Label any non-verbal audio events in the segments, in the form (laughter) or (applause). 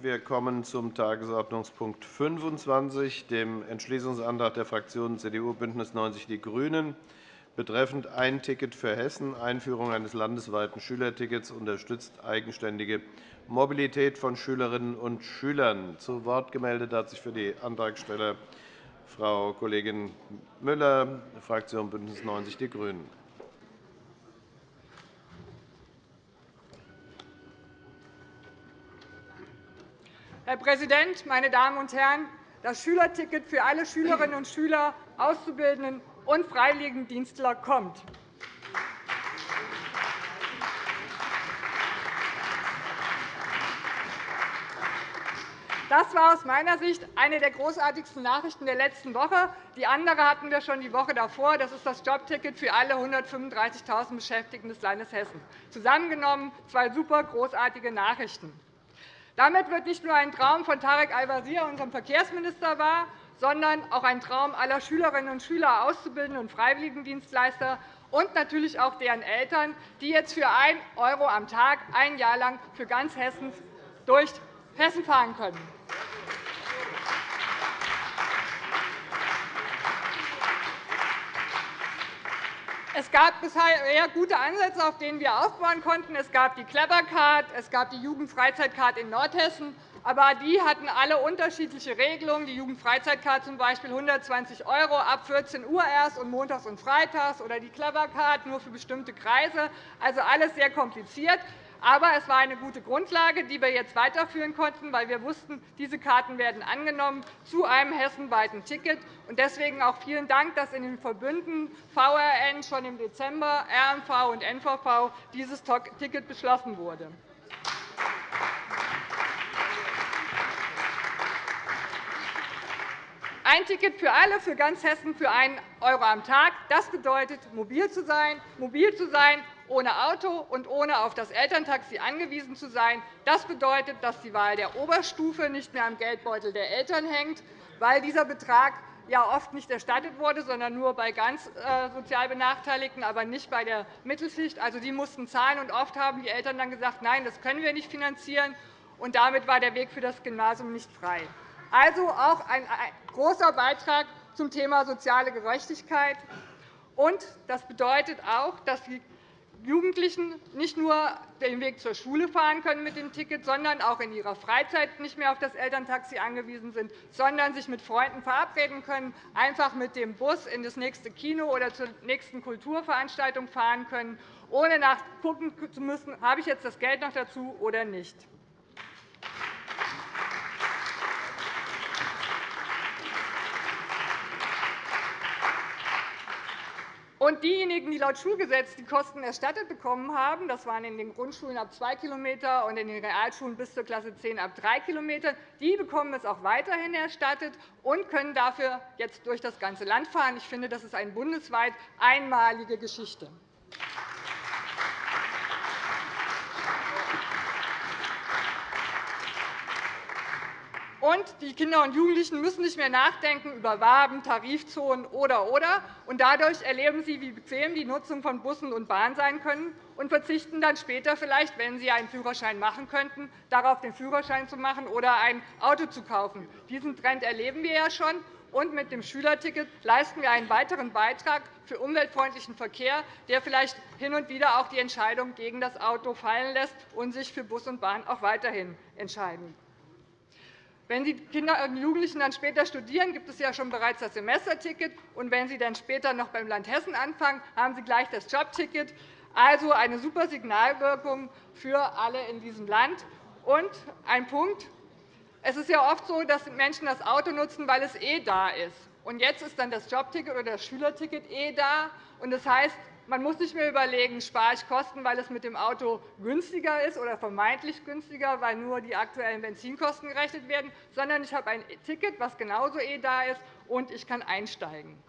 Wir kommen zum Tagesordnungspunkt 25, dem Entschließungsantrag der Fraktionen CDU, BÜNDNIS 90 die GRÜNEN betreffend ein Ticket für Hessen, Einführung eines landesweiten Schülertickets unterstützt eigenständige Mobilität von Schülerinnen und Schülern. Zu Wort gemeldet hat sich für die Antragsteller Frau Kollegin Müller, Fraktion BÜNDNIS 90 die GRÜNEN. Herr Präsident, meine Damen und Herren! Das Schülerticket für alle Schülerinnen und Schüler, Auszubildenden und Freiwilligendienstler kommt. Das war aus meiner Sicht eine der großartigsten Nachrichten der letzten Woche. Die andere hatten wir schon die Woche davor. Das ist das Jobticket für alle 135.000 Beschäftigten des Landes Hessen. Zusammengenommen zwei super großartige Nachrichten. Damit wird nicht nur ein Traum von Tarek Al-Wazir, unserem Verkehrsminister, wahr, sondern auch ein Traum aller Schülerinnen und Schüler, Auszubildenden und Freiwilligendienstleister und natürlich auch deren Eltern, die jetzt für 1 € am Tag ein Jahr lang für ganz Hessen durch Hessen fahren können. Es gab bisher gute Ansätze, auf denen wir aufbauen konnten. Es gab die Clever Card, es gab die Jugendfreizeitcard in Nordhessen. Aber die hatten alle unterschiedliche Regelungen. Die Jugendfreizeitcard zum Beispiel 120 € ab 14 Uhr erst und montags und freitags oder die Clever Card nur für bestimmte Kreise. Also alles sehr kompliziert. Aber es war eine gute Grundlage, die wir jetzt weiterführen konnten, weil wir wussten, diese Karten werden angenommen zu einem hessenweiten Ticket. Deswegen auch vielen Dank, dass in den Verbünden VRN schon im Dezember, RMV und NVV dieses Ticket beschlossen wurde. Ein Ticket für alle, für ganz Hessen, für 1 € am Tag. Das bedeutet, mobil zu sein, mobil zu sein ohne Auto und ohne auf das Elterntaxi angewiesen zu sein. Das bedeutet, dass die Wahl der Oberstufe nicht mehr am Geldbeutel der Eltern hängt, weil dieser Betrag ja oft nicht erstattet wurde, sondern nur bei ganz äh, sozial Benachteiligten, aber nicht bei der Mittelschicht. Also, die mussten zahlen, und oft haben die Eltern dann gesagt, nein, das können wir nicht finanzieren. Und damit war der Weg für das Gymnasium nicht frei. Also auch ein großer Beitrag zum Thema soziale Gerechtigkeit. Und das bedeutet auch, dass die Jugendlichen nicht nur den Weg zur Schule fahren können mit dem Ticket, sondern auch in ihrer Freizeit nicht mehr auf das Elterntaxi angewiesen sind, sondern sich mit Freunden verabreden können, einfach mit dem Bus in das nächste Kino oder zur nächsten Kulturveranstaltung fahren können, ohne nachgucken zu müssen, habe ich jetzt das Geld noch dazu oder nicht. Und diejenigen, die laut Schulgesetz die Kosten erstattet bekommen haben, das waren in den Grundschulen ab 2 km und in den Realschulen bis zur Klasse 10 ab 3 km, die bekommen es auch weiterhin erstattet und können dafür jetzt durch das ganze Land fahren. Ich finde, das ist eine bundesweit einmalige Geschichte. Und die Kinder und Jugendlichen müssen nicht mehr nachdenken über Waben, Tarifzonen oder oder. Und dadurch erleben sie, wie bequem die Nutzung von Bussen und Bahn sein können und verzichten dann später vielleicht, wenn sie einen Führerschein machen könnten, darauf, den Führerschein zu machen oder ein Auto zu kaufen. Diesen Trend erleben wir ja schon. Und mit dem Schülerticket leisten wir einen weiteren Beitrag für umweltfreundlichen Verkehr, der vielleicht hin und wieder auch die Entscheidung gegen das Auto fallen lässt und sich für Bus und Bahn auch weiterhin entscheiden. Wenn die Kinder und Jugendlichen dann später studieren, gibt es ja schon bereits das Semesterticket. Und wenn sie dann später noch beim Land Hessen anfangen, haben sie gleich das Jobticket. Also eine super Signalwirkung für alle in diesem Land. Und ein Punkt. Es ist ja oft so, dass Menschen das Auto nutzen, weil es eh da ist. Und jetzt ist dann das Jobticket oder das Schülerticket eh da. Und das heißt, man muss nicht mehr überlegen, spare ich Kosten, weil es mit dem Auto günstiger ist oder vermeintlich günstiger, weil nur die aktuellen Benzinkosten gerechnet werden, sondern ich habe ein Ticket, das genauso eh da ist, und ich kann einsteigen.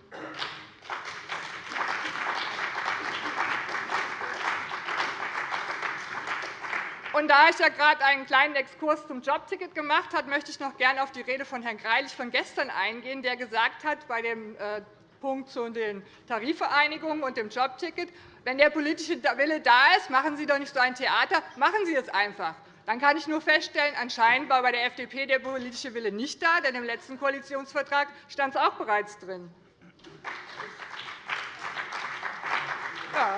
Und da ich ja gerade einen kleinen Exkurs zum Jobticket gemacht habe, möchte ich noch gerne auf die Rede von Herrn Greilich von gestern eingehen, der gesagt hat, bei dem äh, Punkt zu den Tarifvereinigungen und dem Jobticket. Wenn der politische Wille da ist, machen Sie doch nicht so ein Theater, machen Sie es einfach. dann kann ich nur feststellen, anscheinend war bei der FDP der politische Wille nicht da, denn im letzten Koalitionsvertrag stand es auch bereits drin. Ja.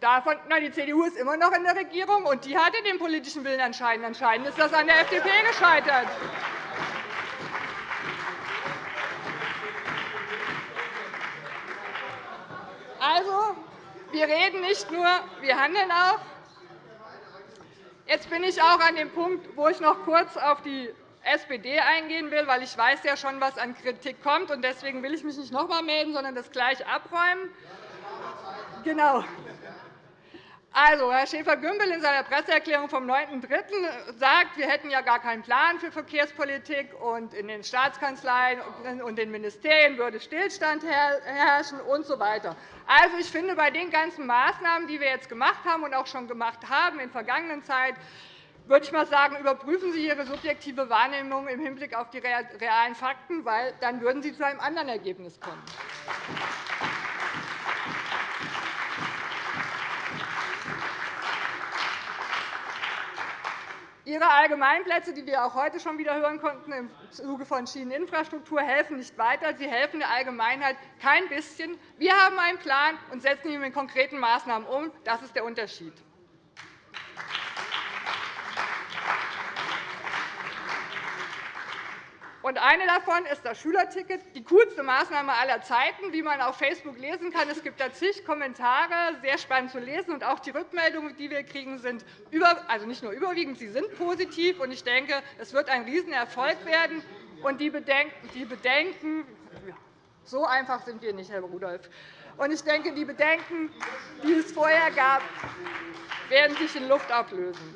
Davon, na, die CDU ist immer noch in der Regierung, und die hatte den politischen Willen anscheinend. Anscheinend ist das an der FDP gescheitert. Also, wir reden nicht nur, wir handeln auch. Jetzt bin ich auch an dem Punkt, wo ich noch kurz auf die SPD eingehen will, weil ich weiß ja schon, was an Kritik kommt. Deswegen will ich mich nicht noch einmal melden, sondern das gleich abräumen. Genau. Also, Herr Schäfer-Gümbel in seiner Presseerklärung vom 9.3. sagt, wir hätten ja gar keinen Plan für Verkehrspolitik, und in den Staatskanzleien und den Ministerien würde Stillstand herrschen usw. So also, ich finde, bei den ganzen Maßnahmen, die wir jetzt gemacht haben und auch schon gemacht haben in vergangenen Zeit, würde ich mal sagen, überprüfen Sie Ihre subjektive Wahrnehmung im Hinblick auf die realen Fakten, weil dann würden Sie zu einem anderen Ergebnis kommen. Ihre Allgemeinplätze, die wir auch heute schon wieder hören konnten im Zuge von Schieneninfrastruktur, helfen nicht weiter. Sie helfen der Allgemeinheit kein bisschen. Wir haben einen Plan und setzen ihn mit konkreten Maßnahmen um. Das ist der Unterschied. Und eine davon ist das Schülerticket, die coolste Maßnahme aller Zeiten, wie man auf Facebook lesen kann. Es gibt da zig Kommentare, sehr spannend zu lesen. Und auch die Rückmeldungen, die wir kriegen, sind über, also nicht nur überwiegend, sie sind positiv. Und ich denke, es wird ein Riesenerfolg werden. Und die Bedenken, die Bedenken so einfach sind wir nicht, Herr Rudolph. Und ich denke, die Bedenken, die es vorher gab, werden sich in Luft ablösen.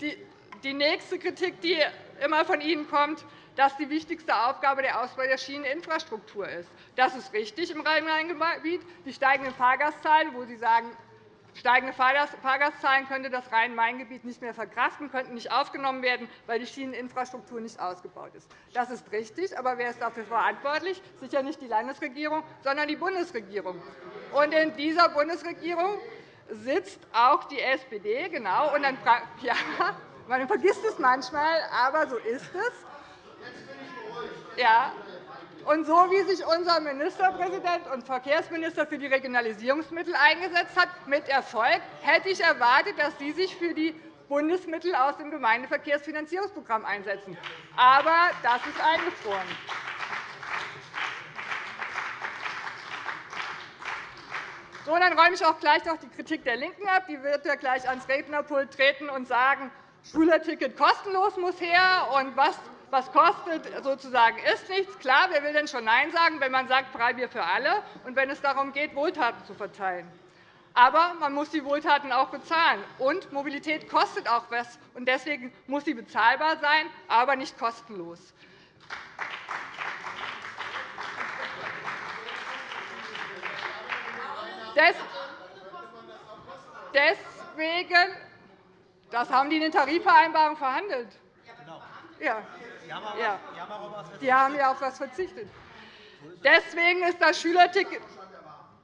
Die die nächste Kritik, die immer von Ihnen kommt, dass die wichtigste Aufgabe der Ausbau der Schieneninfrastruktur ist. Das ist richtig im Rhein-Main-Gebiet. Die steigenden Fahrgastzahlen, wo Sie sagen, steigende Fahrgastzahlen könnte das Rhein-Main-Gebiet nicht mehr verkraften, könnten nicht aufgenommen werden, weil die Schieneninfrastruktur nicht ausgebaut ist. Das ist richtig. Aber wer ist dafür verantwortlich? Sicher nicht die Landesregierung, sondern die Bundesregierung. Und in dieser Bundesregierung sitzt auch die SPD. Genau. Und dann, (laughs) ja, man vergisst es manchmal, aber so ist es. Ja. Und so wie sich unser Ministerpräsident und Verkehrsminister für die Regionalisierungsmittel eingesetzt hat, mit Erfolg, hätte ich erwartet, dass Sie sich für die Bundesmittel aus dem Gemeindeverkehrsfinanzierungsprogramm einsetzen. Aber das ist eingefroren. So, dann räume ich auch gleich noch die Kritik der LINKEN ab. Die wird ja gleich ans Rednerpult treten und sagen, Schülerticket kostenlos muss her, und was was kostet, sozusagen ist nichts. Klar, wer will denn schon Nein sagen, wenn man sagt, Freibier für alle, und wenn es darum geht, Wohltaten zu verteilen? Aber man muss die Wohltaten auch bezahlen. Und Mobilität kostet auch etwas. Und deswegen muss sie bezahlbar sein, aber nicht kostenlos. Deswegen das haben die in den Tarifvereinbarungen verhandelt. Ja. Ja. Die haben ja auf etwas verzichtet. Deswegen ist das Schülerticket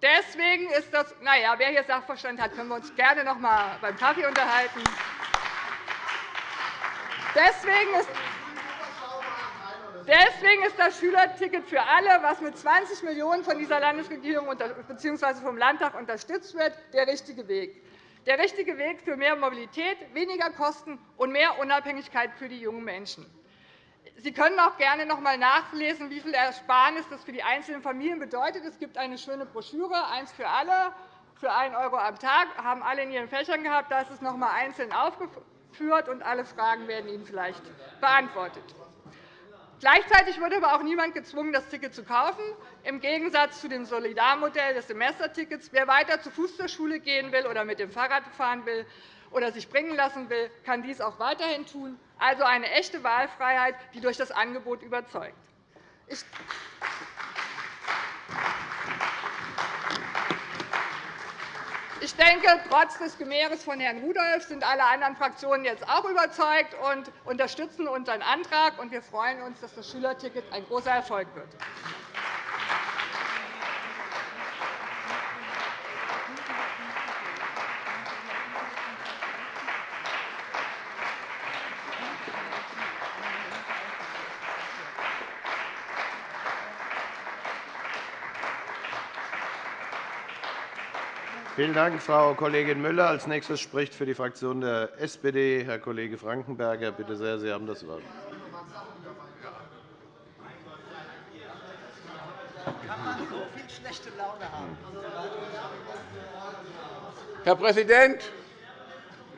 Deswegen ist das, na ja, wer hier Sachverstand hat, können wir uns gerne noch einmal beim Kaffee unterhalten. Deswegen ist, Deswegen ist das Schülerticket für alle, was mit 20 Millionen € von dieser Landesregierung bzw. vom Landtag unterstützt wird, der richtige Weg der richtige Weg für mehr Mobilität, weniger Kosten und mehr Unabhängigkeit für die jungen Menschen. Sie können auch gerne noch einmal nachlesen, wie viel Ersparnis das für die einzelnen Familien bedeutet. Es gibt eine schöne Broschüre, eins für alle, für 1 € am Tag, Das haben alle in ihren Fächern gehabt. Da ist es noch einmal einzeln aufgeführt, und alle Fragen werden Ihnen vielleicht beantwortet. Gleichzeitig wurde aber auch niemand gezwungen, das Ticket zu kaufen, im Gegensatz zu dem Solidarmodell des Semestertickets. Wer weiter zu Fuß zur Schule gehen will oder mit dem Fahrrad fahren will oder sich bringen lassen will, kann dies auch weiterhin tun. Also eine echte Wahlfreiheit, die durch das Angebot überzeugt. Ich denke, trotz des Gemehres von Herrn Rudolph sind alle anderen Fraktionen jetzt auch überzeugt und unterstützen unseren Antrag. Wir freuen uns, dass das Schülerticket ein großer Erfolg wird. Vielen Dank, Frau Kollegin Müller. Als nächstes spricht für die Fraktion der SPD Herr Kollege Frankenberger. Bitte sehr, Sie haben das Wort. Herr Präsident,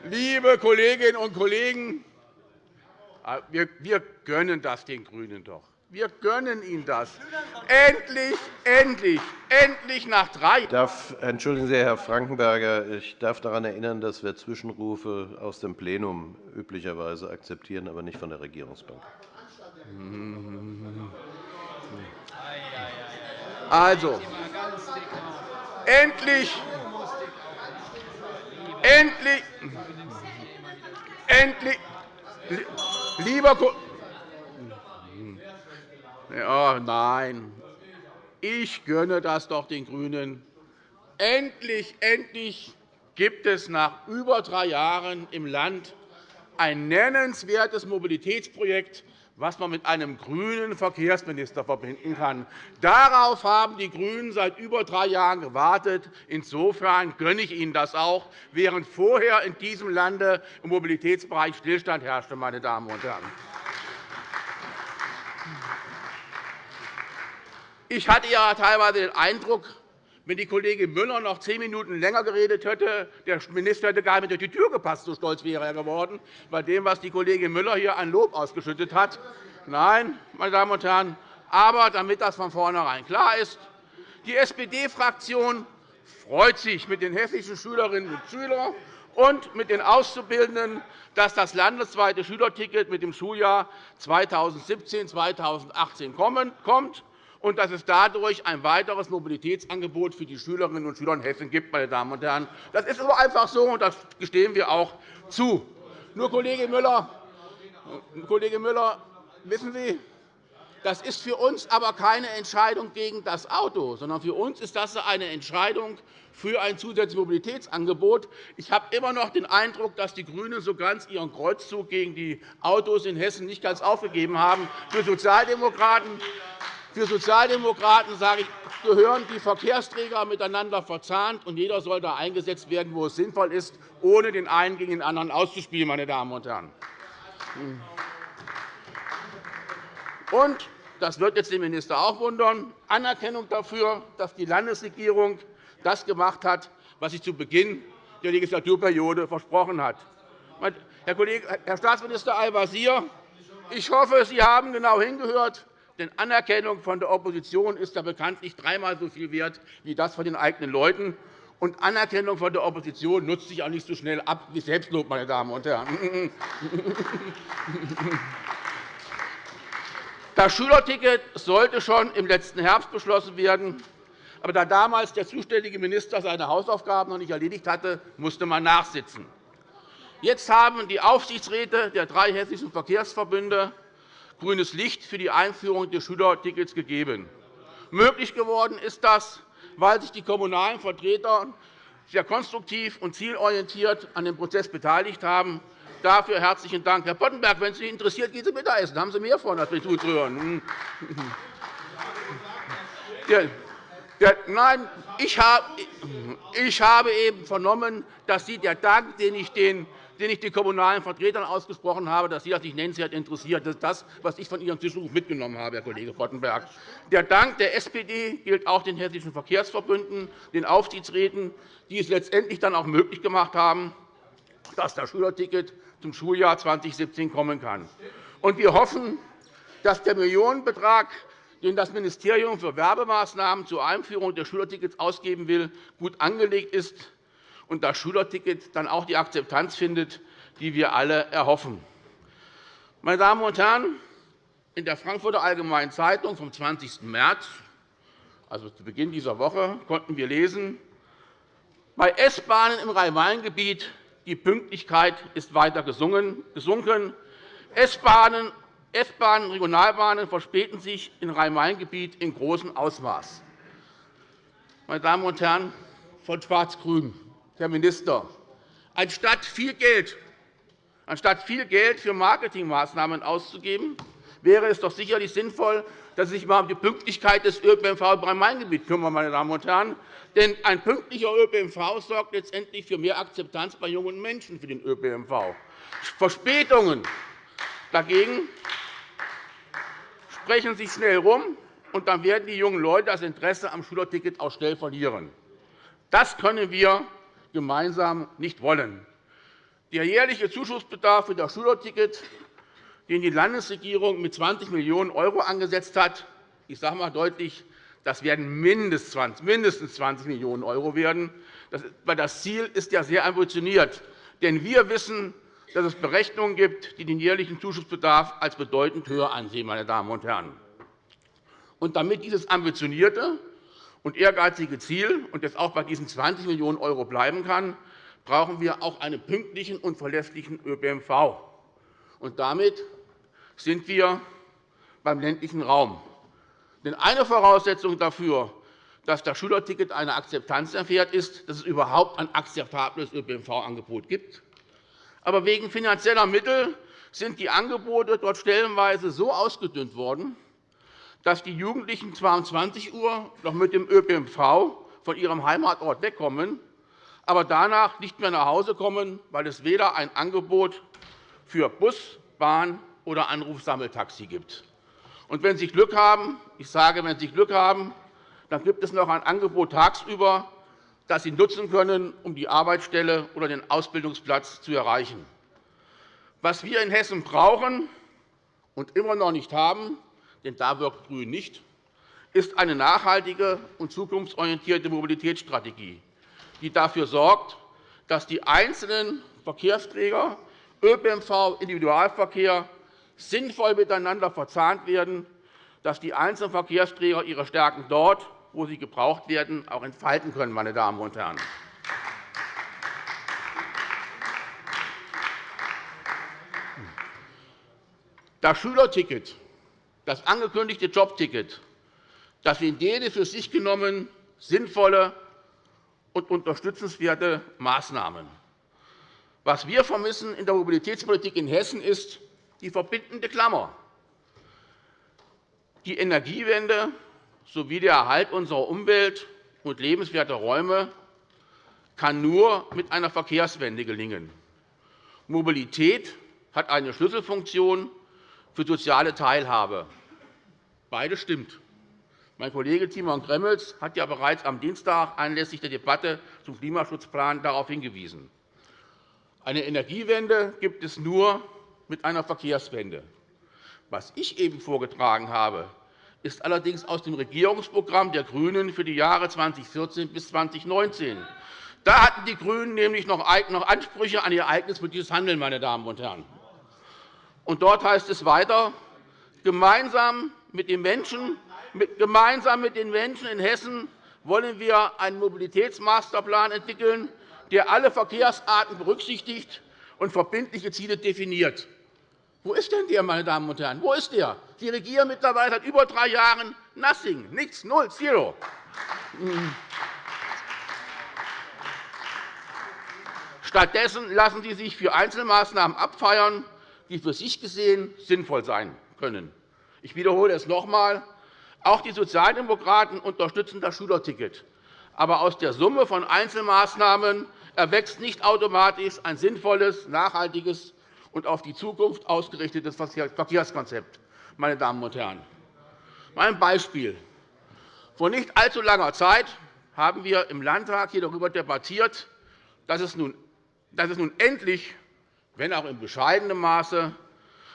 liebe Kolleginnen und Kollegen! Wir gönnen das den GRÜNEN doch. Wir gönnen Ihnen das. Endlich, endlich, endlich nach drei darf, Entschuldigen Sie, Herr Frankenberger, ich darf daran erinnern, dass wir Zwischenrufe aus dem Plenum üblicherweise akzeptieren, aber nicht von der Regierungsbank. Also, endlich, endlich, endlich, lieber Kollege, ja, nein, ich gönne das doch den GRÜNEN. Endlich, endlich gibt es nach über drei Jahren im Land ein nennenswertes Mobilitätsprojekt, was man mit einem grünen Verkehrsminister verbinden kann. Darauf haben die GRÜNEN seit über drei Jahren gewartet. Insofern gönne ich Ihnen das auch, während vorher in diesem Lande im Mobilitätsbereich Stillstand herrschte. Meine Damen und Herren. Ich hatte ja teilweise den Eindruck, wenn die Kollegin Müller noch zehn Minuten länger geredet hätte, der Minister hätte gar nicht durch die Tür gepasst, so stolz wäre er geworden, bei dem, was die Kollegin Müller hier an Lob ausgeschüttet hat. Nein, meine Damen und Herren, aber damit das von vornherein klar ist, die SPD-Fraktion freut sich mit den hessischen Schülerinnen und Schülern und mit den Auszubildenden, dass das landesweite Schülerticket mit dem Schuljahr 2017-2018 kommt und dass es dadurch ein weiteres Mobilitätsangebot für die Schülerinnen und Schüler in Hessen gibt. Meine Damen und Herren. Das ist aber einfach so, und das gestehen wir auch zu. Nur, Kollege Müller, Kollege Müller wissen Sie, das ist für uns aber keine Entscheidung gegen das Auto, sondern für uns ist das eine Entscheidung für ein zusätzliches Mobilitätsangebot. Ich habe immer noch den Eindruck, dass die GRÜNEN so ganz ihren Kreuzzug gegen die Autos in Hessen nicht ganz aufgegeben haben. Für Sozialdemokraten für Sozialdemokraten sage ich, gehören die Verkehrsträger miteinander verzahnt, und jeder soll da eingesetzt werden, wo es sinnvoll ist, ohne den einen gegen den anderen auszuspielen. Meine Damen und Herren. Und das wird jetzt den Minister auch wundern, Anerkennung dafür, dass die Landesregierung das gemacht hat, was sie zu Beginn der Legislaturperiode versprochen hat. Herr Staatsminister Al-Wazir, ich hoffe, Sie haben genau hingehört. Denn Anerkennung von der Opposition ist ja bekanntlich dreimal so viel wert wie das von den eigenen Leuten. Und Anerkennung von der Opposition nutzt sich auch nicht so schnell ab wie Selbstlob, meine Damen und Herren. (laughs) Das Schülerticket sollte schon im letzten Herbst beschlossen werden. Aber da damals der zuständige Minister seine Hausaufgaben noch nicht erledigt hatte, musste man nachsitzen. Jetzt haben die Aufsichtsräte der drei hessischen Verkehrsverbünde grünes Licht für die Einführung des Schülertickets gegeben. Möglich geworden ist das, weil sich die kommunalen Vertreter sehr konstruktiv und zielorientiert an dem Prozess beteiligt haben. Dafür herzlichen Dank. Herr Boddenberg, wenn es Sie interessiert, gehen Sie Mittagessen. Da haben Sie mehr von, als zuzuhören. Nein, ich habe eben vernommen, dass Sie der Dank, den ich den den ich den kommunalen Vertretern ausgesprochen habe, dass Sie das nicht nennenswert interessiert. Das ist das, was ich von Ihrem Zwischenruf mitgenommen habe, Herr Kollege Boddenberg. Der Dank der SPD gilt auch den hessischen Verkehrsverbünden, den Aufsichtsräten, die es letztendlich dann auch möglich gemacht haben, dass das Schülerticket zum Schuljahr 2017 kommen kann. wir hoffen, dass der Millionenbetrag, den das Ministerium für Werbemaßnahmen zur Einführung des Schülertickets ausgeben will, gut angelegt ist und das Schülerticket dann auch die Akzeptanz findet, die wir alle erhoffen. Meine Damen und Herren, in der Frankfurter Allgemeinen Zeitung vom 20. März, also zu Beginn dieser Woche, konnten wir lesen, bei S-Bahnen im Rhein-Main-Gebiet die Pünktlichkeit ist weiter gesunken. S-Bahnen und Regionalbahnen verspäten sich im Rhein-Main-Gebiet in großem Ausmaß. Meine Damen und Herren von Schwarz-Grün, Herr Minister, anstatt viel Geld, anstatt viel Geld für Marketingmaßnahmen auszugeben, wäre es doch sicherlich sinnvoll, dass Sie sich einmal um die Pünktlichkeit des ÖPNV im Rhein-Main-Gebiet kümmern. Meine Damen und Herren. Denn ein pünktlicher ÖPNV sorgt letztendlich für mehr Akzeptanz bei jungen Menschen für den ÖPNV. Verspätungen dagegen sprechen sich schnell herum, und dann werden die jungen Leute das Interesse am Schülerticket auch schnell verlieren. Das können wir gemeinsam nicht wollen. Der jährliche Zuschussbedarf für das Schülerticket, den die Landesregierung mit 20 Millionen € angesetzt hat, ich sage einmal deutlich, das werden mindestens 20 Millionen € werden. Das Ziel ist ja sehr ambitioniert. Denn wir wissen, dass es Berechnungen gibt, die den jährlichen Zuschussbedarf als bedeutend höher ansehen. Meine Damen und Herren. Und damit dieses ambitionierte und ehrgeizige Ziel und jetzt auch bei diesen 20 Millionen € bleiben kann, brauchen wir auch einen pünktlichen und verlässlichen ÖPNV. Und damit sind wir beim ländlichen Raum. Denn eine Voraussetzung dafür, dass das Schülerticket eine Akzeptanz erfährt, ist, dass es überhaupt ein akzeptables ÖPNV-Angebot gibt. Aber wegen finanzieller Mittel sind die Angebote dort stellenweise so ausgedünnt worden, dass die Jugendlichen zwar um 20 Uhr noch mit dem ÖPNV von ihrem Heimatort wegkommen, aber danach nicht mehr nach Hause kommen, weil es weder ein Angebot für Bus, Bahn oder Anrufsammeltaxi gibt. Und wenn Sie Glück haben, ich sage, wenn Sie Glück haben, dann gibt es noch ein Angebot tagsüber, das Sie nutzen können, um die Arbeitsstelle oder den Ausbildungsplatz zu erreichen. Was wir in Hessen brauchen und immer noch nicht haben, denn da wirkt GRÜN nicht, ist eine nachhaltige und zukunftsorientierte Mobilitätsstrategie, die dafür sorgt, dass die einzelnen Verkehrsträger ÖPNV, Individualverkehr sinnvoll miteinander verzahnt werden, dass die einzelnen Verkehrsträger ihre Stärken dort, wo sie gebraucht werden, auch entfalten können. Meine Damen und Herren. Das Schülerticket, das angekündigte Jobticket, das sind jede für sich genommen sinnvolle und unterstützenswerte Maßnahmen. Was wir vermissen in der Mobilitätspolitik in Hessen ist die verbindende Klammer. Die Energiewende sowie der Erhalt unserer Umwelt und lebenswerter Räume kann nur mit einer Verkehrswende gelingen. Mobilität hat eine Schlüsselfunktion für soziale Teilhabe. Beides stimmt. Mein Kollege Timon Gremmels hat ja bereits am Dienstag anlässlich der Debatte zum Klimaschutzplan darauf hingewiesen. Eine Energiewende gibt es nur mit einer Verkehrswende. Was ich eben vorgetragen habe, ist allerdings aus dem Regierungsprogramm der GRÜNEN für die Jahre 2014 bis 2019. Da hatten die GRÜNEN nämlich noch Ansprüche an ihr ereignispolitisches Handeln. Meine Damen und Herren. Und dort heißt es weiter, gemeinsam mit den Menschen, gemeinsam mit den Menschen in Hessen wollen wir einen Mobilitätsmasterplan entwickeln, der alle Verkehrsarten berücksichtigt und verbindliche Ziele definiert. Wo ist denn der, meine Damen und Herren? Wo ist der? Sie regieren mittlerweile seit über drei Jahren nothing, nichts, null, zero. Stattdessen lassen Sie sich für Einzelmaßnahmen abfeiern, die für sich gesehen sinnvoll sein können. Ich wiederhole es noch einmal. Auch die Sozialdemokraten unterstützen das Schülerticket. Aber aus der Summe von Einzelmaßnahmen erwächst nicht automatisch ein sinnvolles, nachhaltiges und auf die Zukunft ausgerichtetes Verkehrskonzept. Meine Damen und Herren. Mein Beispiel. Vor nicht allzu langer Zeit haben wir im Landtag hier darüber debattiert, dass es nun, dass es nun endlich, wenn auch in bescheidenem Maße,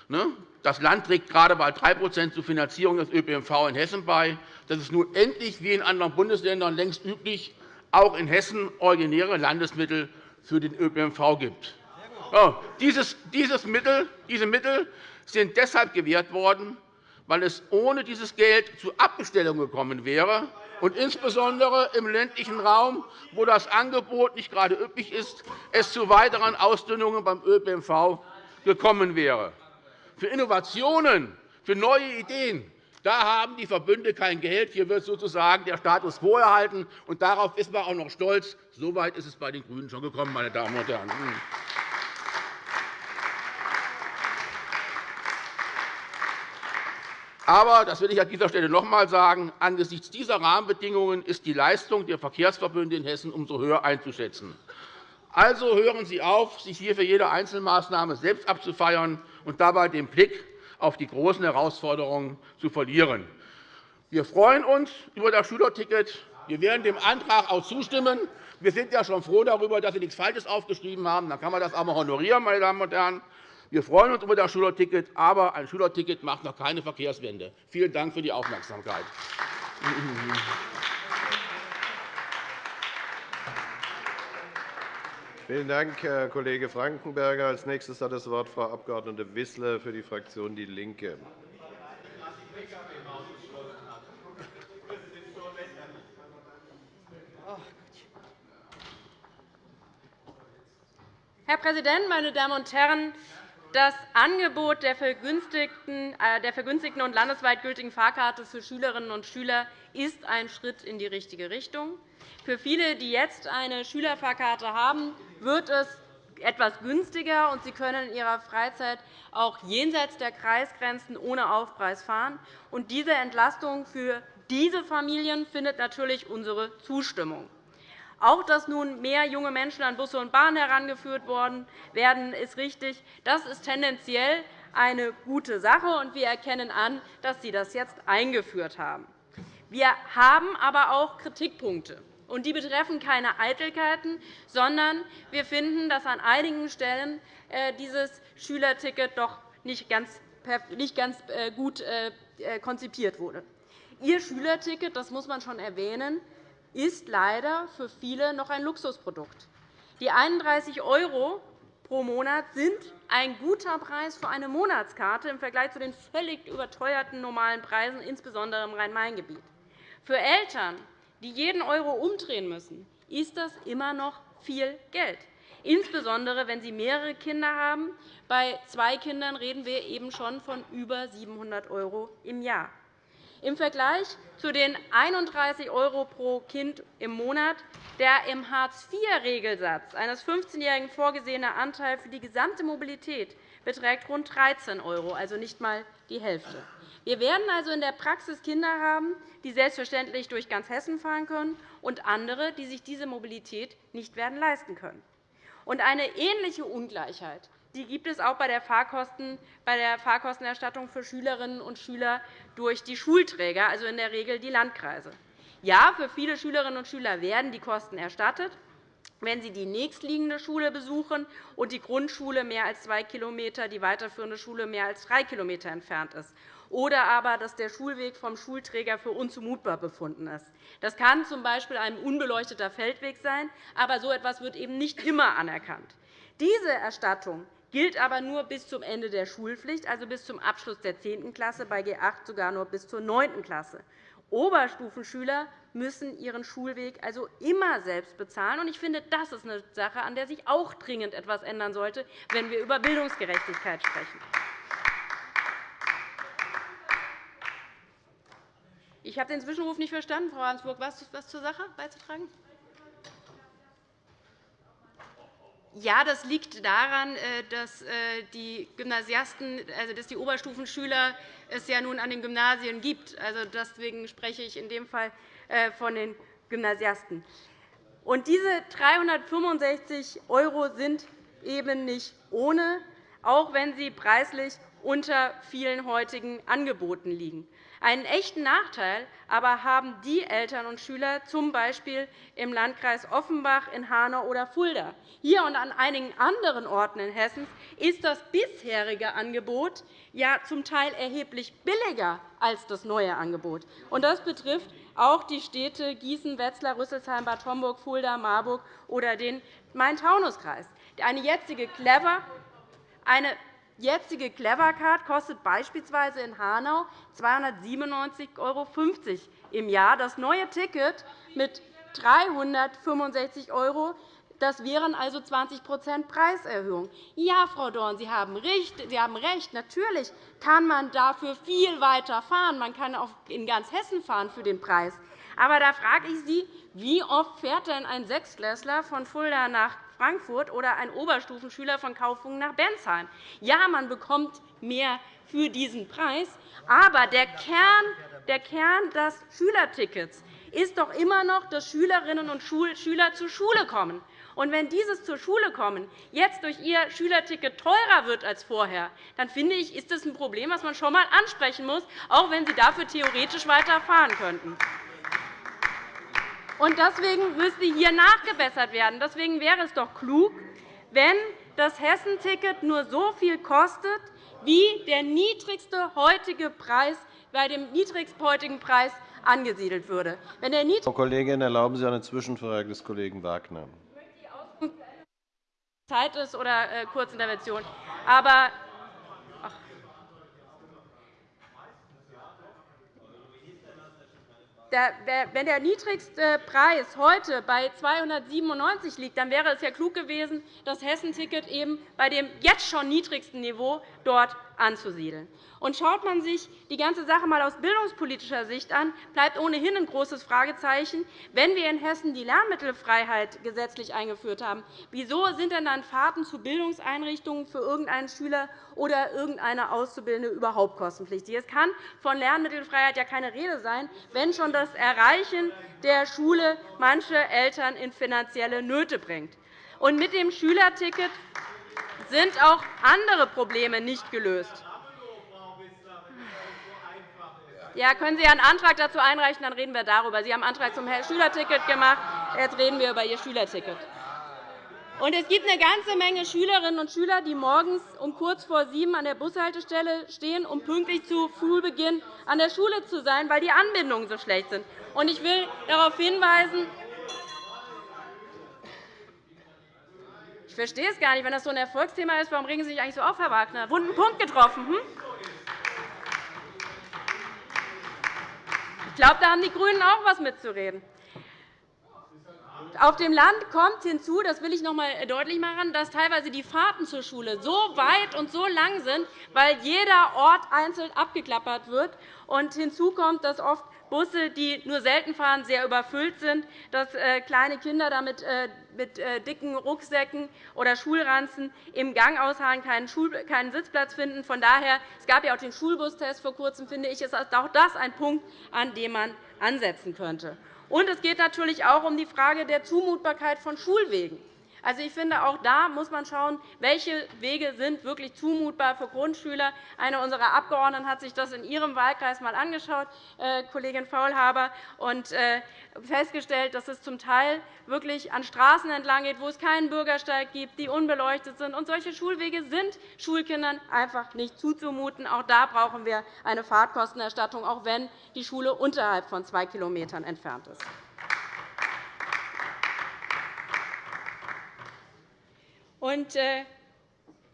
ne, das Land trägt gerade bei 3% zur Finanzierung des ÖPNV in Hessen bei, dass es nun endlich, wie in anderen Bundesländern längst üblich, auch in Hessen originäre Landesmittel für den ÖPNV gibt. Dieses Mittel, diese Mittel sind deshalb gewährt worden, weil es ohne dieses Geld zu Abbestellungen gekommen wäre, und insbesondere im ländlichen Raum, wo das Angebot nicht gerade üppig ist, es zu weiteren Ausdünnungen beim ÖPNV gekommen wäre. Für Innovationen, für neue Ideen da haben die Verbünde kein Geld. Hier wird sozusagen der Status quo erhalten. Und darauf ist man auch noch stolz. So weit ist es bei den GRÜNEN schon gekommen, meine Damen und Herren. Aber, das will ich an dieser Stelle noch einmal sagen, angesichts dieser Rahmenbedingungen ist die Leistung der Verkehrsverbünde in Hessen umso höher einzuschätzen. Also hören Sie auf, sich hier für jede Einzelmaßnahme selbst abzufeiern und dabei den Blick auf die großen Herausforderungen zu verlieren. Wir freuen uns über das Schülerticket. Wir werden dem Antrag auch zustimmen. Wir sind ja schon froh darüber, dass Sie nichts Falsches aufgeschrieben haben. Dann kann man das auch einmal honorieren, meine Damen und Herren. Wir freuen uns über das Schülerticket, aber ein Schülerticket macht noch keine Verkehrswende. Vielen Dank für die Aufmerksamkeit. Vielen Dank, Herr Kollege Frankenberger. Als nächstes hat das Wort Frau Abg. Wissler für die Fraktion DIE LINKE. Herr Präsident, meine Damen und Herren! Das Angebot der vergünstigten äh, und landesweit gültigen Fahrkarte für Schülerinnen und Schüler ist ein Schritt in die richtige Richtung. Für viele, die jetzt eine Schülerfahrkarte haben, wird es etwas günstiger, und sie können in ihrer Freizeit auch jenseits der Kreisgrenzen ohne Aufpreis fahren. diese Entlastung für diese Familien findet natürlich unsere Zustimmung. Auch, dass nun mehr junge Menschen an Busse und Bahnen herangeführt werden, ist richtig. Das ist tendenziell eine gute Sache, und wir erkennen an, dass Sie das jetzt eingeführt haben. Wir haben aber auch Kritikpunkte. Und die betreffen keine Eitelkeiten, sondern wir finden, dass an einigen Stellen äh, dieses Schülerticket doch nicht ganz äh, gut äh, konzipiert wurde. Ihr Schülerticket, das muss man schon erwähnen, ist leider für viele noch ein Luxusprodukt. Die 31 € pro Monat sind ein guter Preis für eine Monatskarte im Vergleich zu den völlig überteuerten normalen Preisen, insbesondere im Rhein-Main-Gebiet. Für Eltern, die jeden Euro umdrehen müssen, ist das immer noch viel Geld, insbesondere wenn sie mehrere Kinder haben. Bei zwei Kindern reden wir eben schon von über 700 € im Jahr. Im Vergleich zu den 31 € pro Kind im Monat der im Hartz-IV-Regelsatz eines 15-Jährigen vorgesehene Anteil für die gesamte Mobilität beträgt rund 13 €, also nicht einmal die Hälfte. Wir werden also in der Praxis Kinder haben, die selbstverständlich durch ganz Hessen fahren können, und andere, die sich diese Mobilität nicht werden leisten können. Und eine ähnliche Ungleichheit die gibt es auch bei der, Fahrkostenerstattung für Schülerinnen und Schüler durch die Schulträger, also in der Regel die Landkreise. Ja, für viele Schülerinnen und Schüler werden die Kosten erstattet, wenn sie die nächstliegende Schule besuchen und die Grundschule mehr als zwei km, die weiterführende Schule mehr als drei km entfernt ist, oder aber, dass der Schulweg vom Schulträger für unzumutbar befunden ist. Das kann z. B. ein unbeleuchteter Feldweg sein, aber so etwas wird eben nicht immer anerkannt. Diese Erstattung gilt aber nur bis zum Ende der Schulpflicht, also bis zum Abschluss der 10. Klasse, bei G 8 sogar nur bis zur 9. Klasse. Oberstufenschüler müssen ihren Schulweg also immer selbst bezahlen. Ich finde, das ist eine Sache, an der sich auch dringend etwas ändern sollte, wenn wir über Bildungsgerechtigkeit sprechen. Ich habe den Zwischenruf nicht verstanden, Frau Hansburg. Was zur Sache beizutragen? Ja, das liegt daran, äh, dass äh, die Gymnasiasten, also dass die Oberstufenschüler es ja nun an den Gymnasien gibt. Also deswegen spreche ich in dem Fall äh, von den Gymnasiasten. Und diese 365 € sind eben nicht ohne, auch wenn sie preislich unter vielen heutigen Angeboten liegen. Einen echten Nachteil aber haben die Eltern und Schüler z. B. im Landkreis Offenbach, in Hanau oder Fulda. Hier und an einigen anderen Orten in Hessen ist das bisherige Angebot ja zum Teil erheblich billiger als das neue Angebot. Das betrifft auch die Städte Gießen, Wetzlar, Rüsselsheim, Bad Homburg, Fulda, Marburg oder den Main-Taunus-Kreis. Eine jetzige Clever eine jetzige Clevercard kostet beispielsweise in Hanau 297,50 € im Jahr. Das neue Ticket mit 365 € das wären also 20% Preiserhöhung. Ja, Frau Dorn, Sie haben recht. Natürlich kann man dafür viel weiter fahren. Man kann auch in ganz Hessen fahren für den Preis. Aber da frage ich Sie, Wie oft fährt denn ein Sechstklässler von Fulda nach Frankfurt oder ein Oberstufenschüler von Kaufungen nach Bensheim? Ja, man bekommt mehr für diesen Preis, aber der Kern, der Kern des Schülertickets ist doch immer noch, dass Schülerinnen und Schüler zur Schule kommen. Und wenn dieses zur Schule kommen jetzt durch ihr Schülerticket teurer wird als vorher, dann finde ich, ist das ein Problem, das man schon einmal ansprechen muss, auch wenn Sie dafür theoretisch weiter fahren könnten. Und deswegen müsste hier nachgebessert werden. Deswegen wäre es doch klug, wenn das Hessenticket nur so viel kostet, wie der niedrigste heutige Preis bei dem niedrigsten heutigen Preis angesiedelt würde. Wenn der Frau Kollegin, erlauben Sie eine Zwischenfrage des Kollegen Wagner. Zeit ist oder äh, Kurzintervention. Aber wenn der niedrigste Preis heute bei 297 liegt, dann wäre es ja klug gewesen, das Hessenticket eben bei dem jetzt schon niedrigsten Niveau dort anzusiedeln. Und schaut man sich die ganze Sache einmal aus bildungspolitischer Sicht an, bleibt ohnehin ein großes Fragezeichen. Wenn wir in Hessen die Lernmittelfreiheit gesetzlich eingeführt haben, wieso sind denn dann Fahrten zu Bildungseinrichtungen für irgendeinen Schüler oder irgendeine Auszubildende überhaupt kostenpflichtig? Es kann von Lernmittelfreiheit ja keine Rede sein, wenn schon das Erreichen der Schule manche Eltern in finanzielle Nöte bringt. Und mit dem Schülerticket sind auch andere Probleme nicht gelöst. Ja, können Sie einen Antrag dazu einreichen, dann reden wir darüber. Sie haben einen Antrag zum Schülerticket gemacht. Jetzt reden wir über Ihr Schülerticket. Und es gibt eine ganze Menge Schülerinnen und Schüler, die morgens um kurz vor sieben an der Bushaltestelle stehen, um pünktlich zu Schulbeginn an der Schule zu sein, weil die Anbindungen so schlecht sind. Ich will darauf hinweisen, verstehe es gar nicht. Wenn das so ein Erfolgsthema ist, warum regen Sie sich eigentlich so auf, Herr Wagner? Wunden Punkt getroffen. Hm? Ich glaube, da haben die GRÜNEN auch etwas mitzureden. Auf dem Land kommt hinzu, das will ich noch einmal deutlich machen, dass teilweise die Fahrten zur Schule so weit und so lang sind, weil jeder Ort einzeln abgeklappert wird. Und hinzu kommt, dass oft Busse, die nur selten fahren, sehr überfüllt sind, dass äh, kleine Kinder damit äh, mit äh, dicken Rucksäcken oder Schulranzen im Gang ausharren, keinen Sitzplatz finden. Von daher, es gab ja auch den Schulbustest vor Kurzem, finde ich, ist auch das ein Punkt, an dem man ansetzen könnte. Und es geht natürlich auch um die Frage der Zumutbarkeit von Schulwegen. Also, ich finde, auch da muss man schauen, welche Wege sind wirklich zumutbar für Grundschüler. Eine unserer Abgeordneten hat sich das in ihrem Wahlkreis einmal angeschaut, äh, Kollegin Faulhaber, und äh, festgestellt, dass es zum Teil wirklich an Straßen entlang geht, wo es keinen Bürgersteig gibt, die unbeleuchtet sind. Und solche Schulwege sind Schulkindern einfach nicht zuzumuten. Auch da brauchen wir eine Fahrtkostenerstattung, auch wenn die Schule unterhalb von zwei km entfernt ist. Und äh,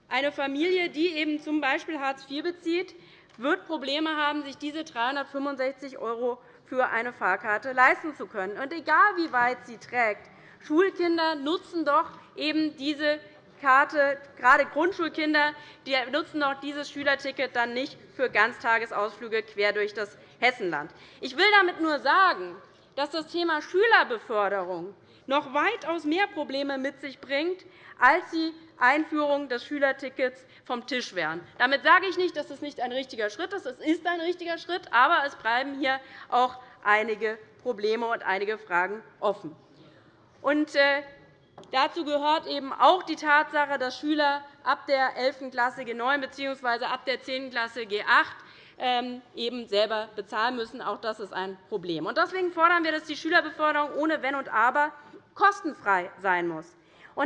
eine Familie, die eben z. B. Hartz IV bezieht, wird Probleme haben, sich diese 365 € für eine Fahrkarte leisten zu können. Und egal, wie weit sie trägt, Schulkinder nutzen doch eben diese Karte, gerade Grundschulkinder die nutzen doch dieses Schülerticket dann nicht für Ganztagesausflüge quer durch das Hessenland. Ich will damit nur sagen, dass das Thema Schülerbeförderung noch weitaus mehr Probleme mit sich bringt, als die Einführung des Schülertickets vom Tisch wären. Damit sage ich nicht, dass es nicht ein richtiger Schritt ist. Es ist ein richtiger Schritt, aber es bleiben hier auch einige Probleme und einige Fragen offen. Und, äh, dazu gehört eben auch die Tatsache, dass Schüler ab der 11. Klasse G9 bzw. ab der 10. Klasse G8 ähm, eben selber bezahlen müssen. Auch das ist ein Problem. Deswegen fordern wir, dass die Schülerbeförderung ohne Wenn und Aber kostenfrei sein muss.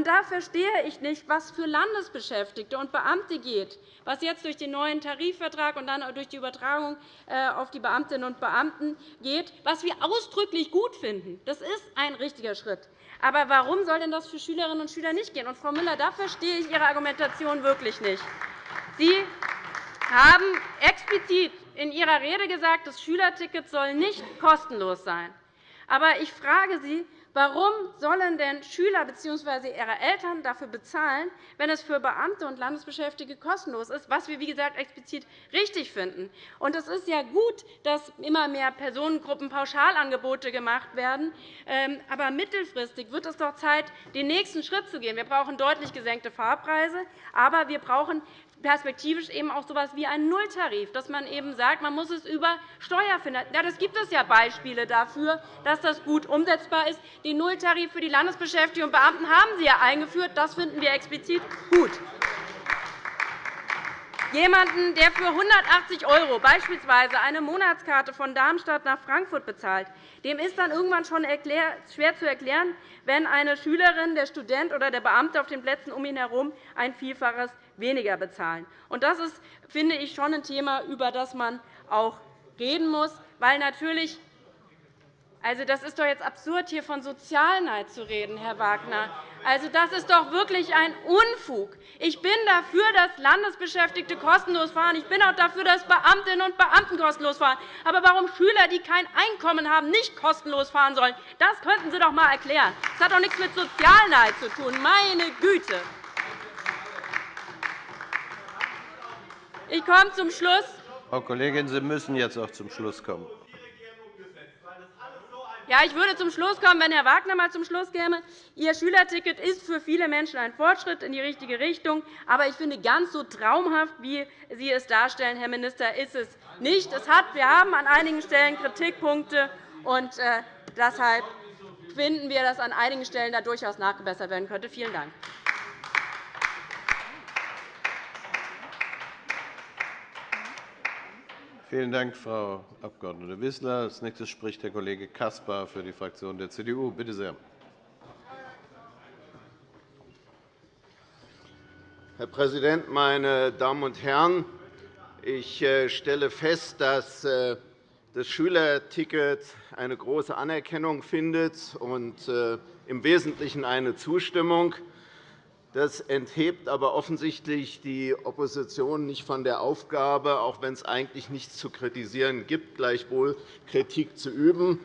Da verstehe ich nicht, was für Landesbeschäftigte und Beamte geht, was jetzt durch den neuen Tarifvertrag und dann durch die Übertragung äh, auf die Beamtinnen und Beamten geht, was wir ausdrücklich gut finden. Das ist ein richtiger Schritt. Aber warum soll denn das für Schülerinnen und Schüler nicht gehen? Und, Frau Müller, da verstehe ich Ihre Argumentation wirklich nicht. Sie haben explizit in Ihrer Rede gesagt, das Schülerticket soll nicht kostenlos sein. Aber ich frage Sie, Warum sollen denn Schüler bzw. ihre Eltern dafür bezahlen, wenn es für Beamte und Landesbeschäftigte kostenlos ist, was wir, wie gesagt, explizit richtig finden? Und es ist ja gut, dass immer mehr Personengruppen Pauschalangebote gemacht werden. Ähm, aber mittelfristig wird es doch Zeit, den nächsten Schritt zu gehen. Wir brauchen deutlich gesenkte Fahrpreise, aber wir brauchen perspektivisch eben auch so etwas wie einen Nulltarif, dass man eben sagt, man muss es über Steuer finanzieren. Ja, das gibt es ja Beispiele dafür, dass das gut umsetzbar ist. Den Nulltarif für die Landesbeschäftigten und Beamten haben Sie ja eingeführt. Das finden wir explizit gut. Jemanden, der für 180 € beispielsweise eine Monatskarte von Darmstadt nach Frankfurt bezahlt, dem ist dann irgendwann schon schwer zu erklären, wenn eine Schülerin, der Student oder der Beamte auf den Plätzen um ihn herum ein Vielfaches weniger bezahlen. Das ist, finde ich, schon ein Thema, über das man auch reden muss, weil natürlich also, das ist doch jetzt absurd, hier von Sozialneid zu reden, Herr Wagner. Also, das ist doch wirklich ein Unfug. Ich bin dafür, dass Landesbeschäftigte kostenlos fahren. Ich bin auch dafür, dass Beamtinnen und Beamten kostenlos fahren. Aber warum Schüler, die kein Einkommen haben, nicht kostenlos fahren sollen, das könnten Sie doch einmal erklären. Das hat doch nichts mit Sozialneid zu tun. Meine Güte. Ich komme zum Schluss. Frau Kollegin, Sie müssen jetzt auch zum Schluss kommen. Ja, ich würde zum Schluss kommen, wenn Herr Wagner mal zum Schluss käme. Ihr Schülerticket ist für viele Menschen ein Fortschritt in die richtige Richtung. Aber ich finde, ganz so traumhaft, wie Sie es darstellen, Herr Minister, ist es nicht. Es hat, wir haben an einigen Stellen Kritikpunkte. Und äh, deshalb finden wir, dass an einigen Stellen da durchaus nachgebessert werden könnte. Vielen Dank. Vielen Dank, Frau Abg. Wissler. Als nächstes spricht der Kollege Caspar für die Fraktion der CDU. Bitte sehr. Herr Präsident, meine Damen und Herren! Ich äh, stelle fest, dass äh, das Schülerticket eine große Anerkennung findet und äh, im Wesentlichen eine Zustimmung. Das enthebt aber offensichtlich die Opposition nicht von der Aufgabe, auch wenn es eigentlich nichts zu kritisieren gibt, gleichwohl Kritik zu üben.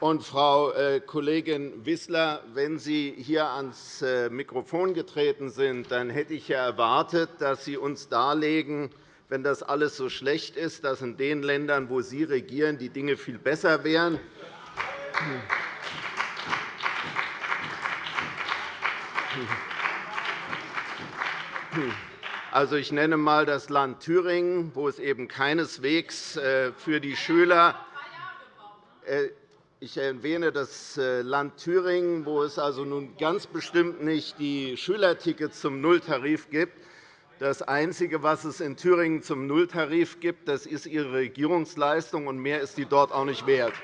Und, Frau äh, Kollegin Wissler, wenn Sie hier ans äh, Mikrofon getreten sind, dann hätte ich ja erwartet, dass Sie uns darlegen, wenn das alles so schlecht ist, dass in den Ländern, wo Sie regieren, die Dinge viel besser wären. Also, ich nenne einmal das Land Thüringen, wo es eben keineswegs äh, für die Schüler äh, ich erwähne das äh, Land Thüringen, wo es also nun ganz bestimmt nicht die Schülertickets zum Nulltarif gibt, das Einzige, was es in Thüringen zum Nulltarif gibt, das ist Ihre Regierungsleistung, und mehr ist die dort auch nicht wert.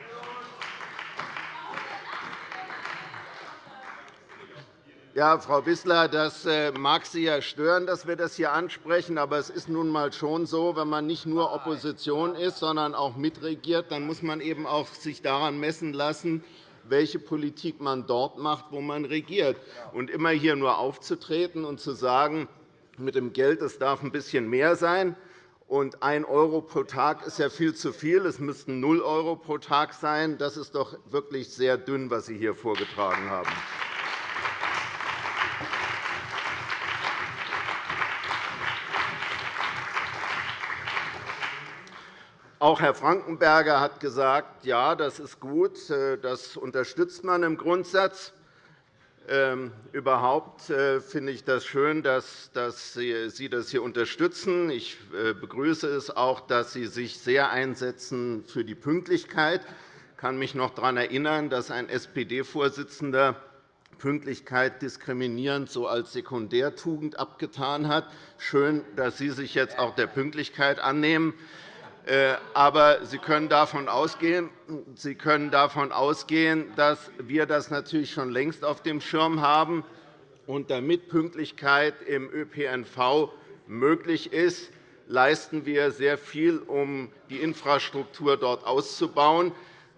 Ja, Frau Wissler, das äh, mag Sie ja stören, dass wir das hier ansprechen. Aber es ist nun einmal schon so, wenn man nicht nur Opposition ist, sondern auch mitregiert, dann muss man eben auch sich daran messen lassen, welche Politik man dort macht, wo man regiert. Und immer hier nur aufzutreten und zu sagen, mit dem Geld, es darf ein bisschen mehr sein. Und 1 € pro Tag ist ja viel zu viel. Es müssten 0 € pro Tag sein. Das ist doch wirklich sehr dünn, was Sie hier vorgetragen haben. Auch Herr Frankenberger hat gesagt, ja, das ist gut, das unterstützt man im Grundsatz. Ähm, überhaupt äh, finde ich das schön, dass Sie das hier unterstützen. Ich äh, begrüße es auch, dass Sie sich sehr einsetzen für die Pünktlichkeit. Ich kann mich noch daran erinnern, dass ein SPD-Vorsitzender Pünktlichkeit diskriminierend so als Sekundärtugend abgetan hat. Schön, dass Sie sich jetzt auch der Pünktlichkeit annehmen. Äh, aber Sie können davon ausgehen, Sie können davon ausgehen dass wir das natürlich schon längst auf dem Schirm haben. Und damit Pünktlichkeit im ÖPNV möglich ist, leisten wir sehr viel, um die Infrastruktur dort auszubauen.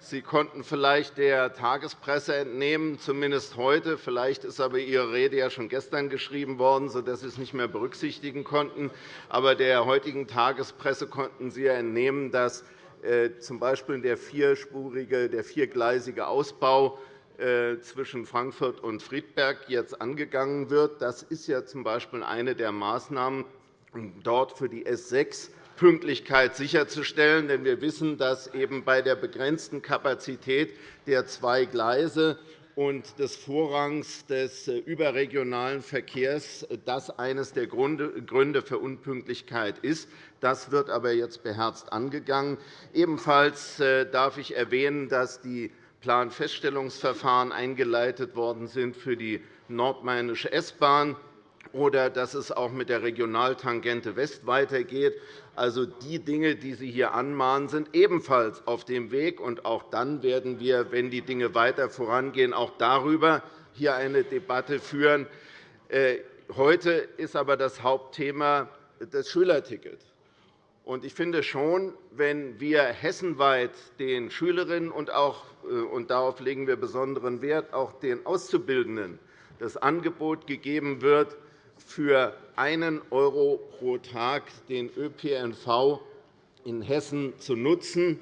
Sie konnten vielleicht der Tagespresse entnehmen, zumindest heute. Vielleicht ist aber Ihre Rede ja schon gestern geschrieben worden, sodass Sie es nicht mehr berücksichtigen konnten. Aber der heutigen Tagespresse konnten Sie entnehmen, dass äh, z. B. der vierspurige, der viergleisige Ausbau äh, zwischen Frankfurt und Friedberg jetzt angegangen wird. Das ist ja z. B. eine der Maßnahmen, dort für die S 6 Pünktlichkeit sicherzustellen. Denn wir wissen, dass eben bei der begrenzten Kapazität der zwei Gleise und des Vorrangs des äh, überregionalen Verkehrs das eines der Gründe für Unpünktlichkeit ist. Das wird aber jetzt beherzt angegangen. Ebenfalls äh, darf ich erwähnen, dass die Planfeststellungsverfahren eingeleitet worden sind für die nordmainische S-Bahn oder dass es auch mit der Regionaltangente West weitergeht. Also die Dinge, die Sie hier anmahnen, sind ebenfalls auf dem Weg. Und auch dann werden wir, wenn die Dinge weiter vorangehen, auch darüber hier eine Debatte führen. Äh, heute ist aber das Hauptthema das Schülerticket. Ich finde schon, wenn wir hessenweit den Schülerinnen und auch, äh, und darauf legen wir besonderen Wert, auch den Auszubildenden das Angebot gegeben wird, für einen € pro Tag den ÖPNV in Hessen zu nutzen,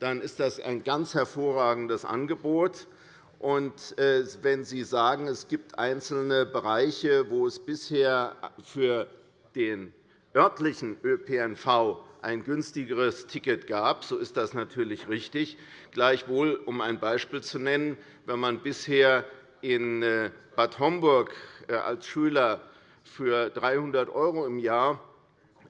dann ist das ein ganz hervorragendes Angebot. Äh, wenn Sie sagen, es gibt einzelne Bereiche, wo es bisher für den örtlichen ÖPNV ein günstigeres Ticket gab, so ist das natürlich richtig. Gleichwohl, um ein Beispiel zu nennen, wenn man bisher in äh, Bad Homburg äh, als Schüler für 300 € im Jahr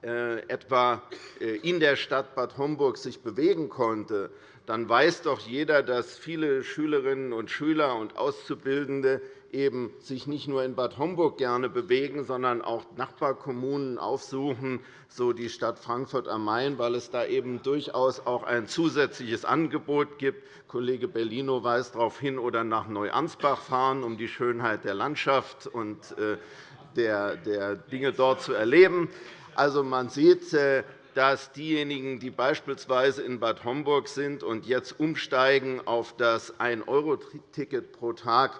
äh, etwa äh, in der Stadt Bad Homburg sich bewegen konnte, dann weiß doch jeder, dass viele Schülerinnen und Schüler und Auszubildende eben sich nicht nur in Bad Homburg gerne bewegen, sondern auch Nachbarkommunen aufsuchen, so die Stadt Frankfurt am Main, weil es da eben durchaus auch ein zusätzliches Angebot gibt. Kollege Bellino weist darauf hin, oder nach Neuansbach fahren, um die Schönheit der Landschaft und äh, der, Dinge dort zu erleben. Also, man sieht, äh, dass diejenigen, die beispielsweise in Bad Homburg sind und jetzt umsteigen auf das 1-€-Ticket pro Tag,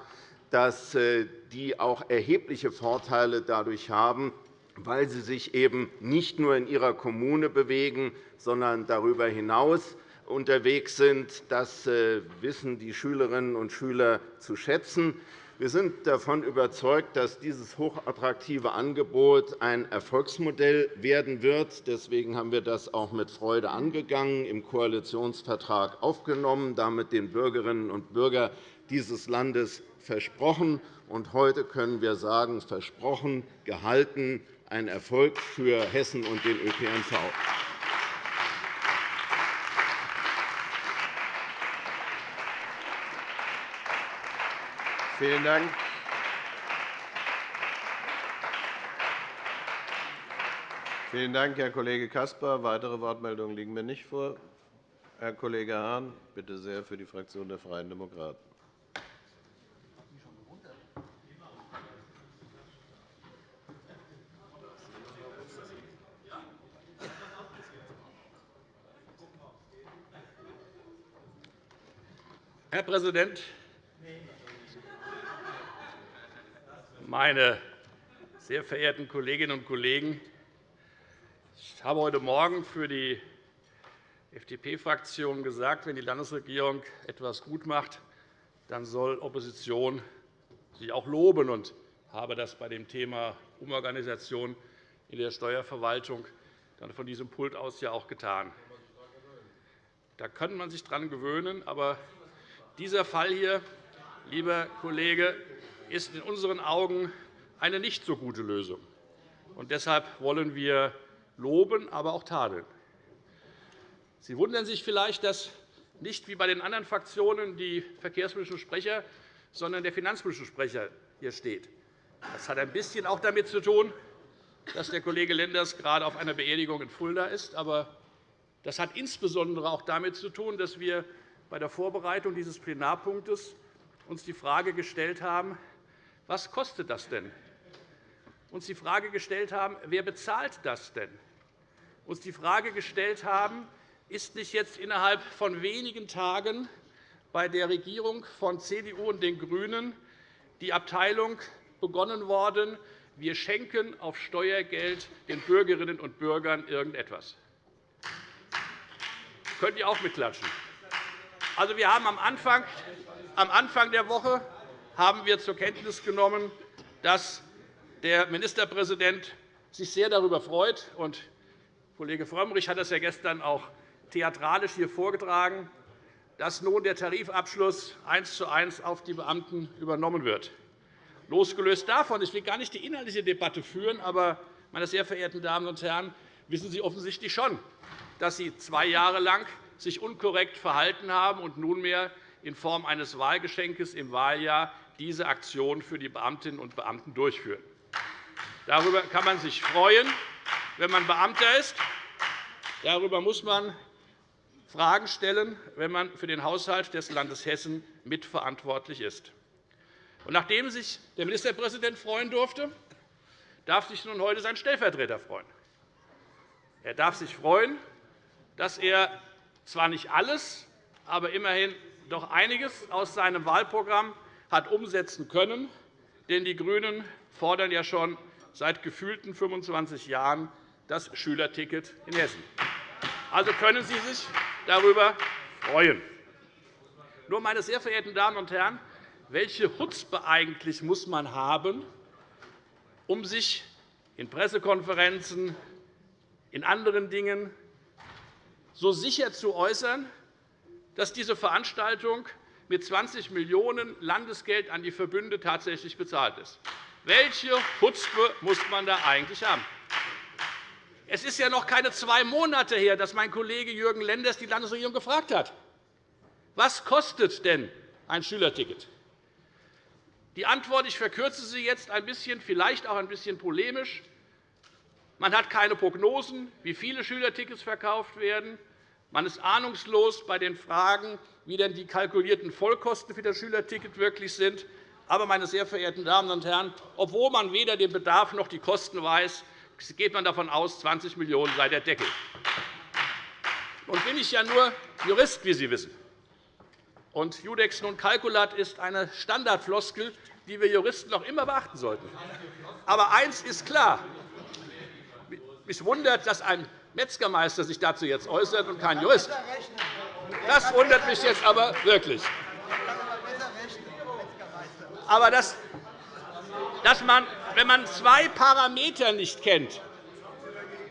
dass äh, die auch erhebliche Vorteile dadurch haben, weil sie sich eben nicht nur in ihrer Kommune bewegen, sondern darüber hinaus unterwegs sind. Das äh, wissen die Schülerinnen und Schüler zu schätzen. Wir sind davon überzeugt, dass dieses hochattraktive Angebot ein Erfolgsmodell werden wird. Deswegen haben wir das auch mit Freude angegangen, im Koalitionsvertrag aufgenommen, damit den Bürgerinnen und Bürgern dieses Landes versprochen. Und heute können wir sagen, versprochen, gehalten, ein Erfolg für Hessen und den ÖPNV. Vielen Dank. Vielen Dank, Herr Kollege Caspar. Weitere Wortmeldungen liegen mir nicht vor. Herr Kollege Hahn, bitte sehr für die Fraktion der Freien Demokraten. Herr Präsident, meine sehr verehrten Kolleginnen und Kollegen! Ich habe heute Morgen für die FDP-Fraktion gesagt, wenn die Landesregierung etwas gut macht, dann soll Opposition sie auch loben und habe das bei dem Thema Umorganisation in der Steuerverwaltung dann von diesem Pult aus ja auch getan. Da kann man sich daran gewöhnen, aber dieser Fall hier, lieber Kollege, ist in unseren Augen eine nicht so gute Lösung. deshalb wollen wir loben, aber auch tadeln. Sie wundern sich vielleicht, dass nicht wie bei den anderen Fraktionen die verkehrspolitische Sprecher, sondern der finanzpolitische Sprecher hier steht. Das hat ein bisschen auch damit zu tun, dass der Kollege Lenders gerade auf einer Beerdigung in Fulda ist. Aber das hat insbesondere auch damit zu tun, dass wir bei der Vorbereitung dieses Plenarpunktes uns die Frage gestellt haben, was kostet das denn? Uns die Frage gestellt haben, wer bezahlt das denn? Uns die Frage gestellt haben, ist nicht jetzt innerhalb von wenigen Tagen bei der Regierung von CDU und den GRÜNEN die Abteilung begonnen worden, wir schenken auf Steuergeld den Bürgerinnen und Bürgern irgendetwas. Könnt ihr auch mitklatschen? Also, wir haben am Anfang, am Anfang der Woche haben wir zur Kenntnis genommen, dass der Ministerpräsident sich sehr darüber freut. Und Kollege Frömmrich hat das ja gestern auch theatralisch hier vorgetragen, dass nun der Tarifabschluss eins zu eins auf die Beamten übernommen wird. Losgelöst davon, ich will gar nicht die inhaltliche Debatte führen, aber, meine sehr verehrten Damen und Herren, wissen Sie offensichtlich schon, dass Sie zwei Jahre lang sich unkorrekt verhalten haben und nunmehr in Form eines Wahlgeschenkes im Wahljahr diese Aktion für die Beamtinnen und Beamten durchführen. Darüber kann man sich freuen, wenn man Beamter ist. Darüber muss man Fragen stellen, wenn man für den Haushalt des Landes Hessen mitverantwortlich ist. Nachdem sich der Ministerpräsident freuen durfte, darf sich nun heute sein Stellvertreter freuen. Er darf sich freuen, dass er zwar nicht alles, aber immerhin doch einiges aus seinem Wahlprogramm hat umsetzen können. Denn die GRÜNEN fordern ja schon seit gefühlten 25 Jahren das Schülerticket in Hessen. Also können Sie sich darüber freuen. Nur, meine sehr verehrten Damen und Herren, welche Chutzpe eigentlich muss man haben, um sich in Pressekonferenzen, in anderen Dingen so sicher zu äußern, dass diese Veranstaltung mit 20 Millionen € Landesgeld an die Verbünde tatsächlich bezahlt ist. Welche Chutzpe muss man da eigentlich haben? Es ist ja noch keine zwei Monate her, dass mein Kollege Jürgen Lenders die Landesregierung gefragt hat, was kostet denn ein Schülerticket? Die Antwort, ich verkürze sie jetzt ein bisschen, vielleicht auch ein bisschen polemisch. Man hat keine Prognosen, wie viele Schülertickets verkauft werden. Man ist ahnungslos bei den Fragen, wie denn die kalkulierten Vollkosten für das Schülerticket wirklich sind. Aber, meine sehr verehrten Damen und Herren, obwohl man weder den Bedarf noch die Kosten weiß, geht man davon aus, 20 Millionen € sei der Deckel. Nun bin ich ja nur Jurist, wie Sie wissen. Und Judex non calculat ist eine Standardfloskel, die wir Juristen noch immer beachten sollten. Aber eines ist klar. Mich wundert, dass ein Metzgermeister sich dazu jetzt äußert und kein Jurist. Das wundert mich jetzt aber wirklich. Aber dass, dass man, wenn man zwei Parameter nicht kennt,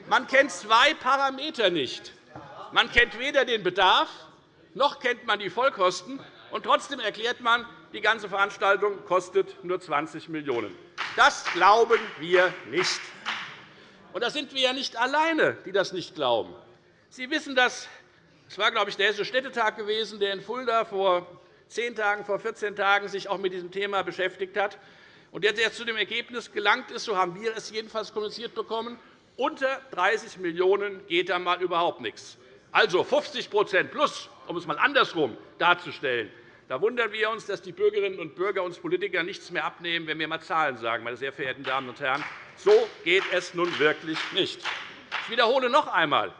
man kennt zwei Parameter nicht. Man kennt weder den Bedarf, noch kennt man die Vollkosten, und trotzdem erklärt man, die ganze Veranstaltung kostet nur 20 Millionen €. Das glauben wir nicht. Und da sind wir ja nicht alleine, die das nicht glauben. Sie wissen, dass es war, glaube ich, der Hessische Städtetag gewesen, der in Fulda vor zehn Tagen, vor 14 Tagen sich auch mit diesem Thema beschäftigt hat und der zu dem Ergebnis gelangt ist, so haben wir es jedenfalls kommuniziert bekommen, unter 30 Millionen € geht da mal überhaupt nichts. Also 50% plus, um es einmal andersrum darzustellen. Da wundern wir uns, dass die Bürgerinnen und Bürger uns Politiker nichts mehr abnehmen, wenn wir einmal Zahlen sagen. Meine sehr verehrten Damen und Herren. So geht es nun wirklich nicht. Ich wiederhole noch einmal.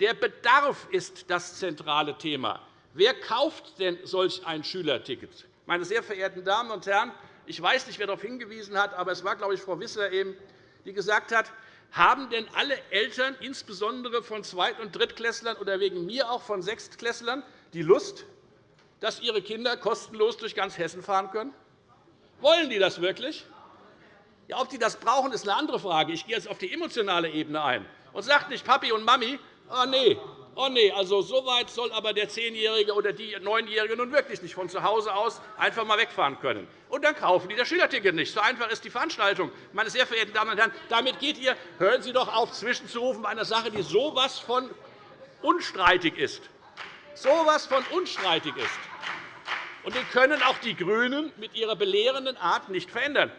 Der Bedarf ist das zentrale Thema. Wer kauft denn solch ein Schülerticket? Meine sehr verehrten Damen und Herren, ich weiß nicht, wer darauf hingewiesen hat, aber es war, glaube ich, Frau Wissler, eben, die gesagt hat, haben denn alle Eltern, insbesondere von Zweit- und Drittklässlern oder wegen mir auch von Sechstklässlern, die Lust, dass ihre Kinder kostenlos durch ganz Hessen fahren können? Wollen die das wirklich? Ja, ob die das brauchen, ist eine andere Frage. Ich gehe jetzt auf die emotionale Ebene ein und sage nicht Papi und Mami, oh, nee, oh nee, also so weit soll aber der Zehnjährige oder die Neunjährige nun wirklich nicht von zu Hause aus einfach einmal wegfahren können. Und dann kaufen die das Schülerticket nicht. So einfach ist die Veranstaltung. Meine sehr verehrten Damen und Herren, damit geht ihr, hören Sie doch auf, zwischenzurufen bei einer Sache, die so etwas von unstreitig ist. So etwas von unstreitig ist. Und den können auch die GRÜNEN mit ihrer belehrenden Art nicht verändern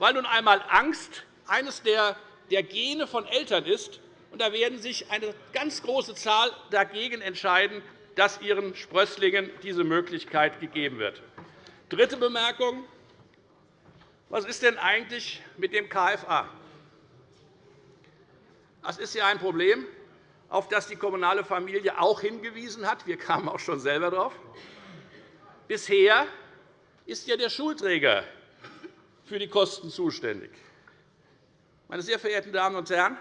weil nun einmal Angst eines der Gene von Eltern ist. Und da werden sich eine ganz große Zahl dagegen entscheiden, dass ihren Sprösslingen diese Möglichkeit gegeben wird. Dritte Bemerkung. Was ist denn eigentlich mit dem KFA? Das ist ja ein Problem, auf das die kommunale Familie auch hingewiesen hat. Wir kamen auch schon selber darauf. Bisher ist ja der Schulträger für die Kosten zuständig. Meine sehr verehrten Damen und Herren,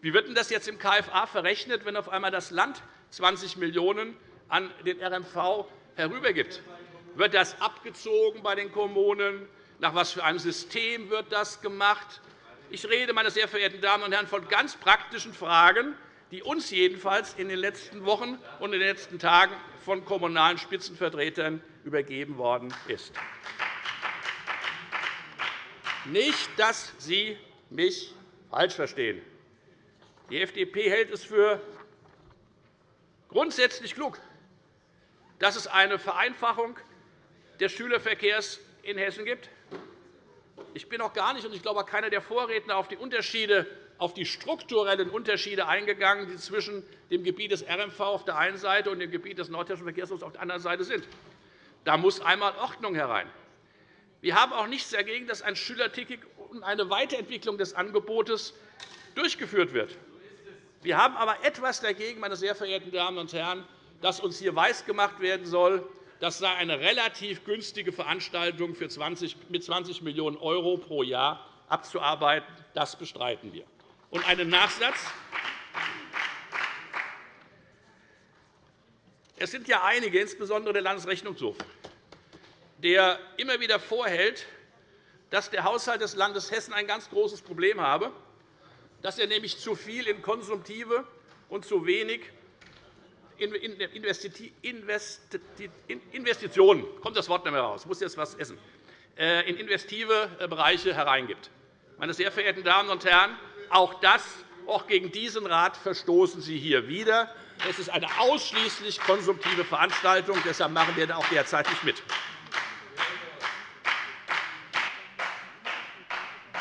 wie wird denn das jetzt im KFA verrechnet, wenn auf einmal das Land 20 Millionen € an den RMV herübergibt? Wird das abgezogen bei den Kommunen? Nach was für einem System wird das gemacht? Ich rede, meine sehr verehrten Damen und Herren, von ganz praktischen Fragen, die uns jedenfalls in den letzten Wochen und in den letzten Tagen von kommunalen Spitzenvertretern übergeben worden ist. Nicht, dass Sie mich falsch verstehen. Die FDP hält es für grundsätzlich klug, dass es eine Vereinfachung des Schülerverkehrs in Hessen gibt. Ich bin auch gar nicht, und ich glaube auch keiner der Vorredner, auf die, Unterschiede, auf die strukturellen Unterschiede eingegangen, die zwischen dem Gebiet des RMV auf der einen Seite und dem Gebiet des Nordhessischen Verkehrshofs auf der anderen Seite sind. Da muss einmal Ordnung herein. Wir haben auch nichts dagegen, dass ein Schülerticket und eine Weiterentwicklung des Angebotes durchgeführt wird. Wir haben aber etwas dagegen, meine sehr verehrten Damen und Herren, dass uns hier weisgemacht werden soll, das sei eine relativ günstige Veranstaltung für 20, mit 20 Millionen € pro Jahr abzuarbeiten. Das bestreiten wir. Und einen Nachsatz. Es sind ja einige, insbesondere der Landesrechnungshof, der immer wieder vorhält, dass der Haushalt des Landes Hessen ein ganz großes Problem habe dass er nämlich zu viel in konsumtive und zu wenig in Investitionen kommt das Wort nicht mehr raus. Muss jetzt etwas essen äh, in investive äh, Bereiche hereingibt. Meine sehr verehrten Damen und Herren, auch das, auch gegen diesen Rat verstoßen Sie hier wieder. Es ist eine ausschließlich konsumtive Veranstaltung. Deshalb machen wir auch derzeit nicht mit.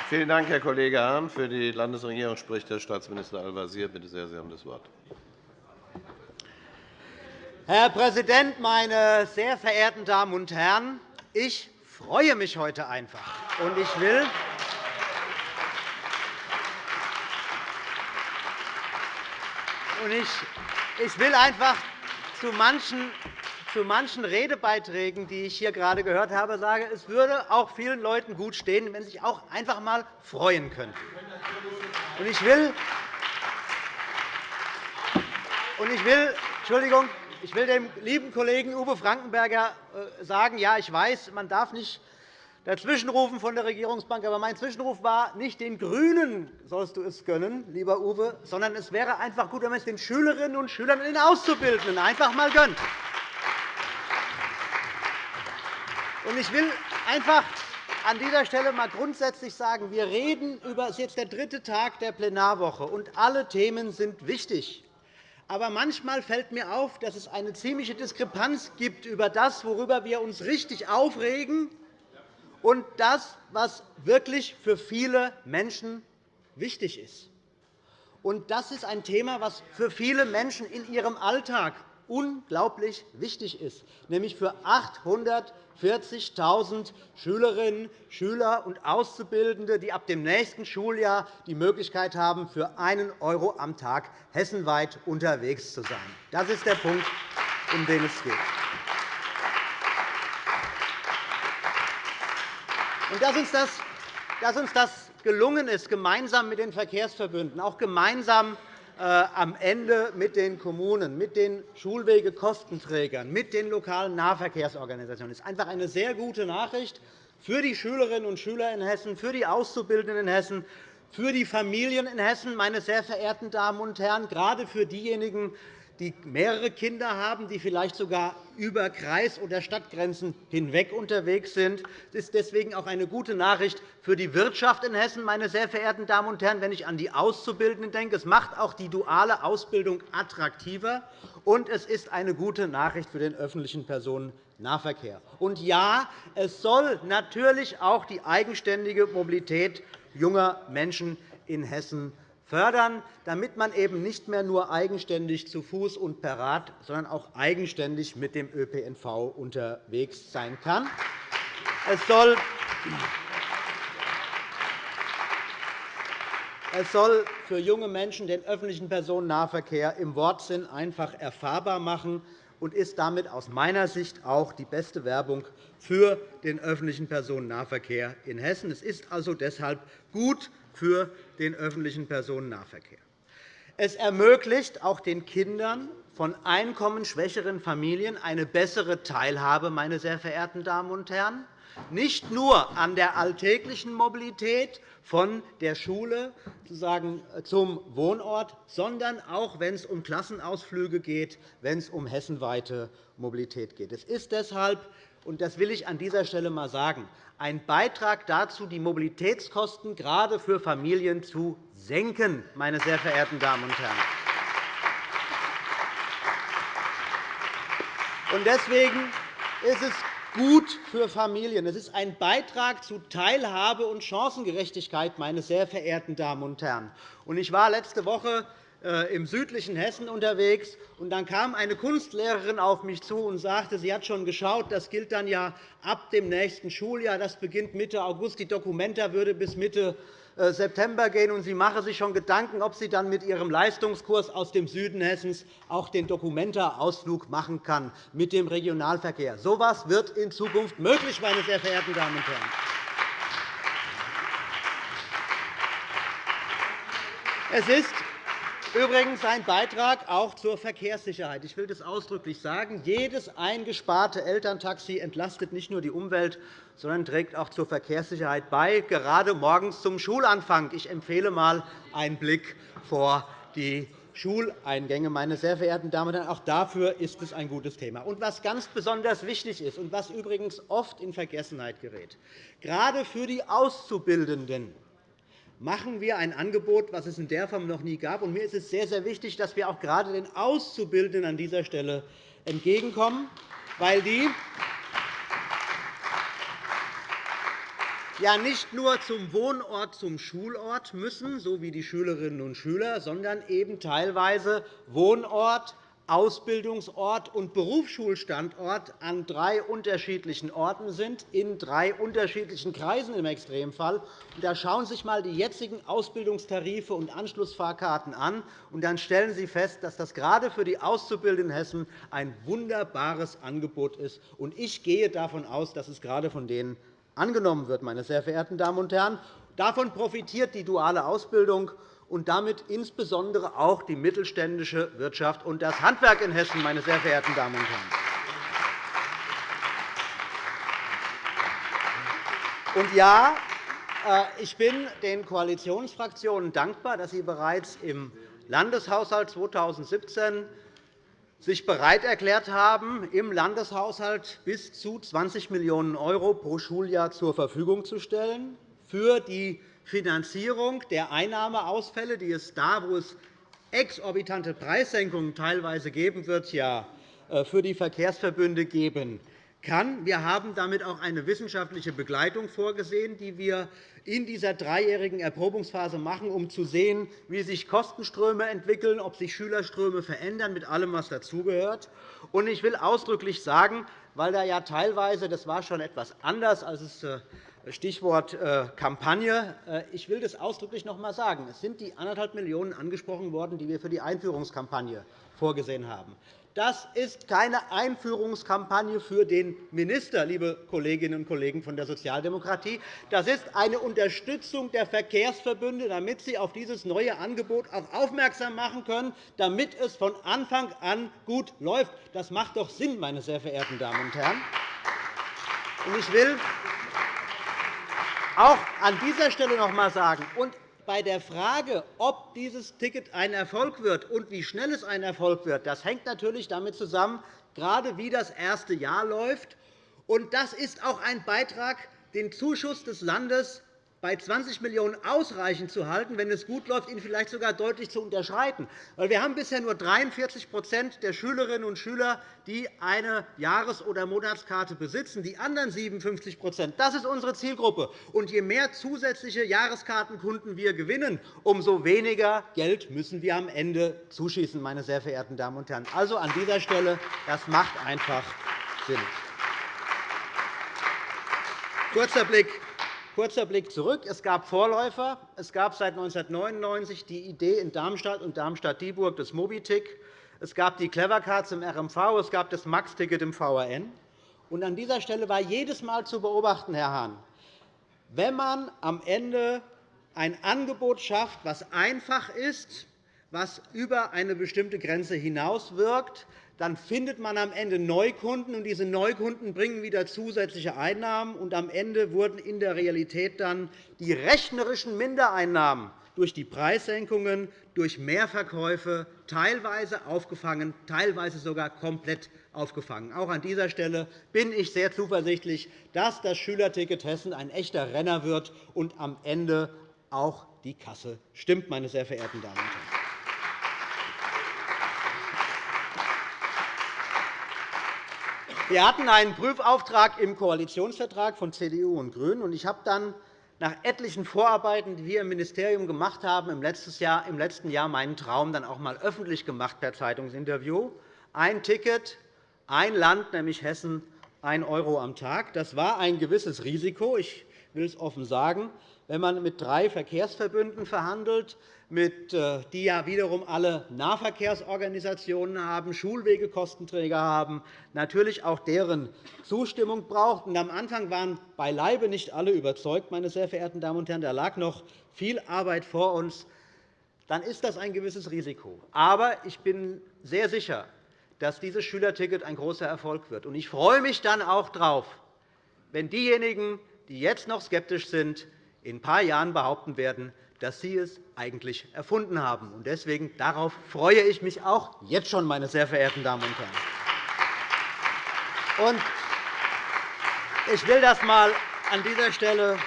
Vielen Dank, Herr Kollege Hahn. Für die Landesregierung spricht Herr Staatsminister Al-Wazir. Bitte sehr, Sie haben das Wort. Herr Präsident, meine sehr verehrten Damen und Herren! Ich freue mich heute einfach. Und ich will ich will einfach zu manchen Redebeiträgen, die ich hier gerade gehört habe, sage, es würde auch vielen Leuten gut stehen, wenn sie sich auch einfach einmal freuen könnten. Ich will, ich will, Entschuldigung, ich will dem lieben Kollegen Uwe Frankenberger äh, sagen, ja, ich weiß, man darf nicht dazwischenrufen von der Regierungsbank, aber mein Zwischenruf war, nicht den GRÜNEN sollst du es gönnen, lieber Uwe, sondern es wäre einfach gut, wenn man es den Schülerinnen und Schülern und den Auszubildenden einfach einmal gönnt. Ich will einfach an dieser Stelle einmal grundsätzlich sagen, wir reden über, es ist jetzt der dritte Tag der Plenarwoche, und alle Themen sind wichtig. Aber manchmal fällt mir auf, dass es eine ziemliche Diskrepanz gibt über das, worüber wir uns richtig aufregen, und das, was wirklich für viele Menschen wichtig ist. Und das ist ein Thema, das für viele Menschen in ihrem Alltag unglaublich wichtig ist, nämlich für 840.000 Schülerinnen, Schüler und Auszubildende, die ab dem nächsten Schuljahr die Möglichkeit haben, für einen € am Tag hessenweit unterwegs zu sein. Das ist der Punkt, um den es geht. Dass uns das, dass uns das gelungen ist, gemeinsam mit den Verkehrsverbünden, auch gemeinsam äh, am Ende mit den Kommunen, mit den Schulwegekostenträgern, mit den lokalen Nahverkehrsorganisationen. Das ist einfach eine sehr gute Nachricht für die Schülerinnen und Schüler in Hessen, für die Auszubildenden in Hessen, für die Familien in Hessen, meine sehr verehrten Damen und Herren, gerade für diejenigen, die mehrere Kinder haben, die vielleicht sogar über Kreis- oder Stadtgrenzen hinweg unterwegs sind. Das ist deswegen auch eine gute Nachricht für die Wirtschaft in Hessen, meine sehr verehrten Damen und Herren, wenn ich an die Auszubildenden denke. Es macht auch die duale Ausbildung attraktiver, und es ist eine gute Nachricht für den öffentlichen Personennahverkehr. Und ja, es soll natürlich auch die eigenständige Mobilität junger Menschen in Hessen fördern, damit man eben nicht mehr nur eigenständig zu Fuß und per Rad, sondern auch eigenständig mit dem ÖPNV unterwegs sein kann. Es soll es soll für junge Menschen den öffentlichen Personennahverkehr im Wortsinn einfach erfahrbar machen und ist damit aus meiner Sicht auch die beste Werbung für den öffentlichen Personennahverkehr in Hessen. Es ist also deshalb gut für den öffentlichen Personennahverkehr. Es ermöglicht auch den Kindern von einkommensschwächeren Familien eine bessere Teilhabe, meine sehr verehrten Damen und Herren, nicht nur an der alltäglichen Mobilität von der Schule zum Wohnort, sondern auch, wenn es um Klassenausflüge geht, wenn es um hessenweite Mobilität geht. Es ist deshalb und das will ich an dieser Stelle einmal sagen, ein Beitrag dazu, die Mobilitätskosten gerade für Familien zu senken, meine sehr verehrten Damen und Herren. Deswegen ist es gut für Familien. Es ist ein Beitrag zu Teilhabe und Chancengerechtigkeit, meine sehr verehrten Damen und Herren. Ich war letzte Woche im südlichen Hessen unterwegs. Und dann kam eine Kunstlehrerin auf mich zu und sagte, sie hat schon geschaut, das gilt dann ja ab dem nächsten Schuljahr. Das beginnt Mitte August. Die Dokumenta würde bis Mitte äh, September gehen, und sie mache sich schon Gedanken, ob sie dann mit ihrem Leistungskurs aus dem Süden Hessens auch den Dokumenta-Ausflug machen kann mit dem Regionalverkehr. So etwas wird in Zukunft möglich, meine sehr verehrten Damen und Herren. Es ist Übrigens ein Beitrag auch zur Verkehrssicherheit. Ich will das ausdrücklich sagen. Jedes eingesparte Elterntaxi entlastet nicht nur die Umwelt, sondern trägt auch zur Verkehrssicherheit bei, gerade morgens zum Schulanfang. Ich empfehle einmal einen Blick vor die Schuleingänge. Meine sehr verehrten Damen und Herren, auch dafür ist es ein gutes Thema. Und was ganz besonders wichtig ist und was übrigens oft in Vergessenheit gerät, gerade für die Auszubildenden machen wir ein Angebot, das es in der Form noch nie gab. Mir ist es sehr, sehr wichtig, dass wir auch gerade den Auszubildenden an dieser Stelle entgegenkommen, weil die ja nicht nur zum Wohnort, zum Schulort müssen, so wie die Schülerinnen und Schüler, sondern eben teilweise Wohnort, Ausbildungsort und Berufsschulstandort an drei unterschiedlichen Orten sind, in drei unterschiedlichen Kreisen im Extremfall. Da schauen Sie sich einmal die jetzigen Ausbildungstarife und Anschlussfahrkarten an. und Dann stellen Sie fest, dass das gerade für die Auszubildenden in Hessen ein wunderbares Angebot ist. Ich gehe davon aus, dass es gerade von denen angenommen wird. Meine sehr verehrten Damen und Herren. Davon profitiert die duale Ausbildung und damit insbesondere auch die mittelständische Wirtschaft und das Handwerk in Hessen, meine sehr verehrten Damen und Herren. Und ja, äh, ich bin den Koalitionsfraktionen dankbar, dass sie bereits im Landeshaushalt 2017 sich bereit erklärt haben, im Landeshaushalt bis zu 20 Millionen € pro Schuljahr zur Verfügung zu stellen für die Finanzierung der Einnahmeausfälle, die es da, wo es exorbitante Preissenkungen teilweise geben wird, ja äh, für die Verkehrsverbünde geben kann. Wir haben damit auch eine wissenschaftliche Begleitung vorgesehen, die wir in dieser dreijährigen Erprobungsphase machen, um zu sehen, wie sich Kostenströme entwickeln, ob sich Schülerströme verändern, mit allem, was dazugehört. Ich will ausdrücklich sagen, weil da ja teilweise, das war schon etwas anders, als es äh, Stichwort äh, Kampagne. Äh, ich will das ausdrücklich noch einmal sagen. Es sind die 1,5 Millionen € angesprochen worden, die wir für die Einführungskampagne vorgesehen haben. Das ist keine Einführungskampagne für den Minister, liebe Kolleginnen und Kollegen von der Sozialdemokratie. Das ist eine Unterstützung der Verkehrsverbünde, damit sie auf dieses neue Angebot auch aufmerksam machen können, damit es von Anfang an gut läuft. Das macht doch Sinn, meine sehr verehrten Damen und Herren. Ich will auch an dieser Stelle noch einmal sagen, und bei der Frage, ob dieses Ticket ein Erfolg wird und wie schnell es ein Erfolg wird, das hängt natürlich damit zusammen, gerade wie das erste Jahr läuft. Und das ist auch ein Beitrag, den Zuschuss des Landes bei 20 Millionen € ausreichend zu halten, wenn es gut läuft, ihn vielleicht sogar deutlich zu unterschreiten. Wir haben bisher nur 43% der Schülerinnen und Schüler, die eine Jahres- oder Monatskarte besitzen. Die anderen 57 das ist unsere Zielgruppe. Und je mehr zusätzliche Jahreskartenkunden wir gewinnen, umso weniger Geld müssen wir am Ende zuschießen, meine sehr verehrten Damen und Herren. Also an dieser Stelle, das macht einfach Sinn. Kurzer Blick Kurzer Blick zurück. Es gab Vorläufer. Es gab seit 1999 die Idee in Darmstadt und Darmstadt-Dieburg des Mobitick. es gab die Clever Cards im RMV, es gab das Max-Ticket im VRN. Und an dieser Stelle war jedes Mal zu beobachten, Herr Hahn, wenn man am Ende ein Angebot schafft, das einfach ist, was über eine bestimmte Grenze hinaus wirkt, dann findet man am Ende Neukunden, und diese Neukunden bringen wieder zusätzliche Einnahmen. Und am Ende wurden in der Realität dann die rechnerischen Mindereinnahmen durch die Preissenkungen, durch Mehrverkäufe teilweise aufgefangen, teilweise sogar komplett aufgefangen. Auch an dieser Stelle bin ich sehr zuversichtlich, dass das Schülerticket Hessen ein echter Renner wird und am Ende auch die Kasse stimmt, meine sehr verehrten Damen und Herren. Wir hatten einen Prüfauftrag im Koalitionsvertrag von CDU und GRÜNEN. Ich habe dann nach etlichen Vorarbeiten, die wir im Ministerium gemacht haben, im letzten Jahr meinen Traum dann auch einmal öffentlich gemacht per Zeitungsinterview. Ein Ticket, ein Land, nämlich Hessen, 1 € am Tag. Das war ein gewisses Risiko. Ich will es offen sagen. Wenn man mit drei Verkehrsverbünden verhandelt, mit, äh, die ja wiederum alle Nahverkehrsorganisationen haben, Schulwegekostenträger haben, natürlich auch deren Zustimmung braucht. am Anfang waren beileibe nicht alle überzeugt, meine sehr verehrten Damen und Herren. Da lag noch viel Arbeit vor uns. Dann ist das ein gewisses Risiko. Aber ich bin sehr sicher, dass dieses Schülerticket ein großer Erfolg wird. Ich freue mich dann auch darauf, wenn diejenigen, die jetzt noch skeptisch sind, in ein paar Jahren behaupten werden, dass Sie es eigentlich erfunden haben. Deswegen darauf freue ich mich auch jetzt schon, meine sehr verehrten Damen und Herren. Ich will das einmal an dieser Stelle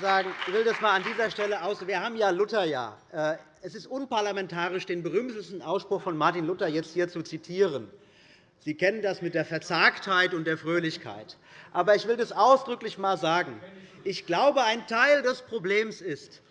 sagen. Ich will das mal an dieser Stelle aus. Wir haben ja Lutherjahr. Äh, es ist unparlamentarisch, den berühmtesten Ausspruch von Martin Luther jetzt hier zu zitieren. Sie kennen das mit der Verzagtheit und der Fröhlichkeit. Aber ich will das ausdrücklich einmal sagen. Ich glaube, ein Teil des Problems ist,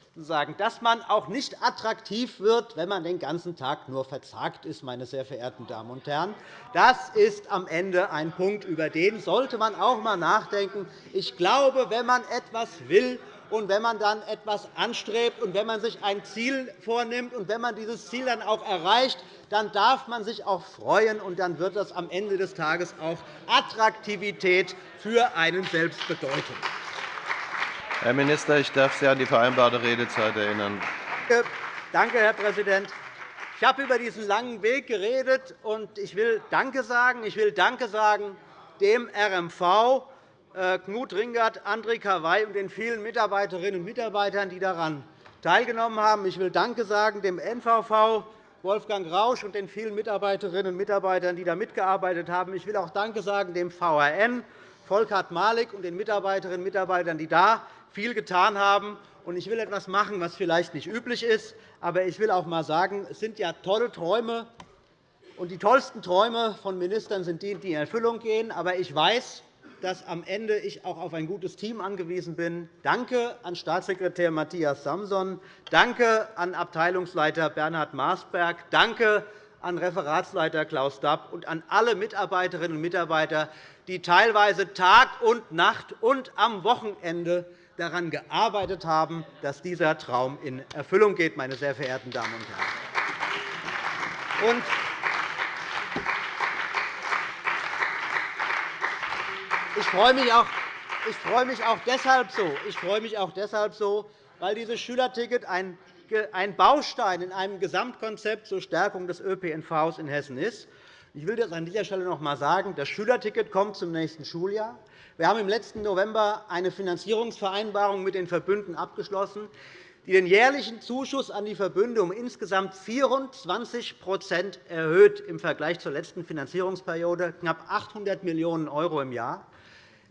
dass man auch nicht attraktiv wird, wenn man den ganzen Tag nur verzagt ist, meine sehr verehrten Damen und Herren. Das ist am Ende ein Punkt, über den sollte man auch einmal nachdenken. Ich glaube, wenn man etwas will und wenn man dann etwas anstrebt und wenn man sich ein Ziel vornimmt und wenn man dieses Ziel dann auch erreicht, dann darf man sich auch freuen, und dann wird das am Ende des Tages auch Attraktivität für einen selbst bedeuten. Herr Minister, ich darf Sie an die vereinbarte Redezeit erinnern. Danke, Herr Präsident. Ich habe über diesen langen Weg geredet, und ich will Danke sagen. Ich will Danke sagen dem RMV, Knut Ringert, André Kawai und den vielen Mitarbeiterinnen und Mitarbeitern, die daran teilgenommen haben. Ich will Danke sagen dem NVV, Wolfgang Rausch und den vielen Mitarbeiterinnen und Mitarbeitern, die da mitgearbeitet haben. Ich will auch Danke sagen dem VRN, Volkhard Malik und den Mitarbeiterinnen und Mitarbeitern, die da viel getan haben. Ich will etwas machen, was vielleicht nicht üblich ist. Aber ich will auch einmal sagen, es sind ja tolle Träume. Und die tollsten Träume von Ministern sind die, die in Erfüllung gehen. Aber ich weiß, dass am Ende ich auch auf ein gutes Team angewiesen bin. Danke an Staatssekretär Matthias Samson. Danke an Abteilungsleiter Bernhard Maasberg. Danke an Referatsleiter Klaus Dapp und an alle Mitarbeiterinnen und Mitarbeiter, die teilweise Tag und Nacht und am Wochenende daran gearbeitet haben, dass dieser Traum in Erfüllung geht, meine sehr verehrten Damen und Herren. Ich freue mich auch, ich freue mich auch deshalb so. Ich freue mich auch deshalb so, weil dieses Schülerticket ein Baustein in einem Gesamtkonzept zur Stärkung des ÖPNV in Hessen ist. Ich will das an dieser Stelle noch einmal sagen. Das Schülerticket kommt zum nächsten Schuljahr. Wir haben im letzten November eine Finanzierungsvereinbarung mit den Verbünden abgeschlossen, die den jährlichen Zuschuss an die Verbünde um insgesamt 24 erhöht im Vergleich zur letzten Finanzierungsperiode, knapp 800 Millionen € im Jahr.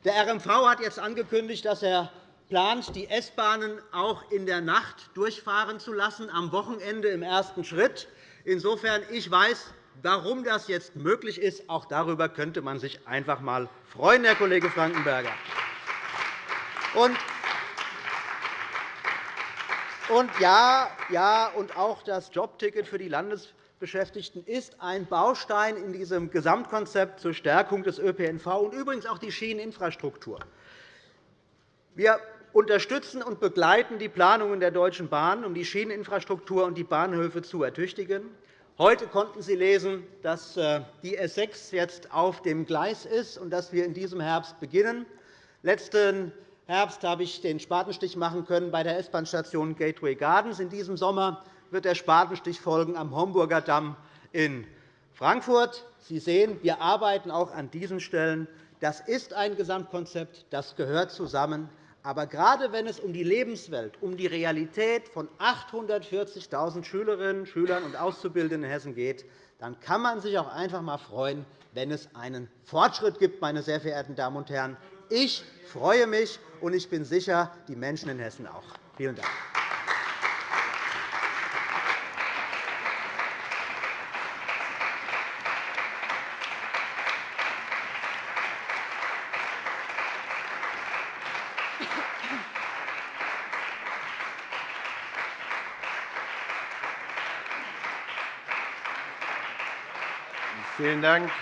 Der RMV hat jetzt angekündigt, dass er plant, die S-Bahnen auch in der Nacht durchfahren zu lassen, am Wochenende im ersten Schritt. Insofern ich weiß, Warum das jetzt möglich ist, auch darüber könnte man sich einfach einmal freuen, Herr Kollege Frankenberger. Und und ja, ja, und auch das Jobticket für die Landesbeschäftigten ist ein Baustein in diesem Gesamtkonzept zur Stärkung des ÖPNV und übrigens auch die Schieneninfrastruktur. Wir unterstützen und begleiten die Planungen der Deutschen Bahn, um die Schieneninfrastruktur und die Bahnhöfe zu ertüchtigen. Heute konnten Sie lesen, dass äh, die S 6 jetzt auf dem Gleis ist und dass wir in diesem Herbst beginnen. Letzten Herbst habe ich den Spatenstich machen können bei der S-Bahn-Station Gateway Gardens. In diesem Sommer wird der Spatenstich folgen am Homburger Damm in Frankfurt. Sie sehen, wir arbeiten auch an diesen Stellen. Das ist ein Gesamtkonzept, das gehört zusammen. Aber gerade wenn es um die Lebenswelt, um die Realität von 840.000 Schülerinnen, Schülern und Auszubildenden in Hessen geht, dann kann man sich auch einfach einmal freuen, wenn es einen Fortschritt gibt. Meine sehr verehrten Damen und Herren. Ich freue mich, und ich bin sicher, die Menschen in Hessen auch. Vielen Dank. Vielen Dank.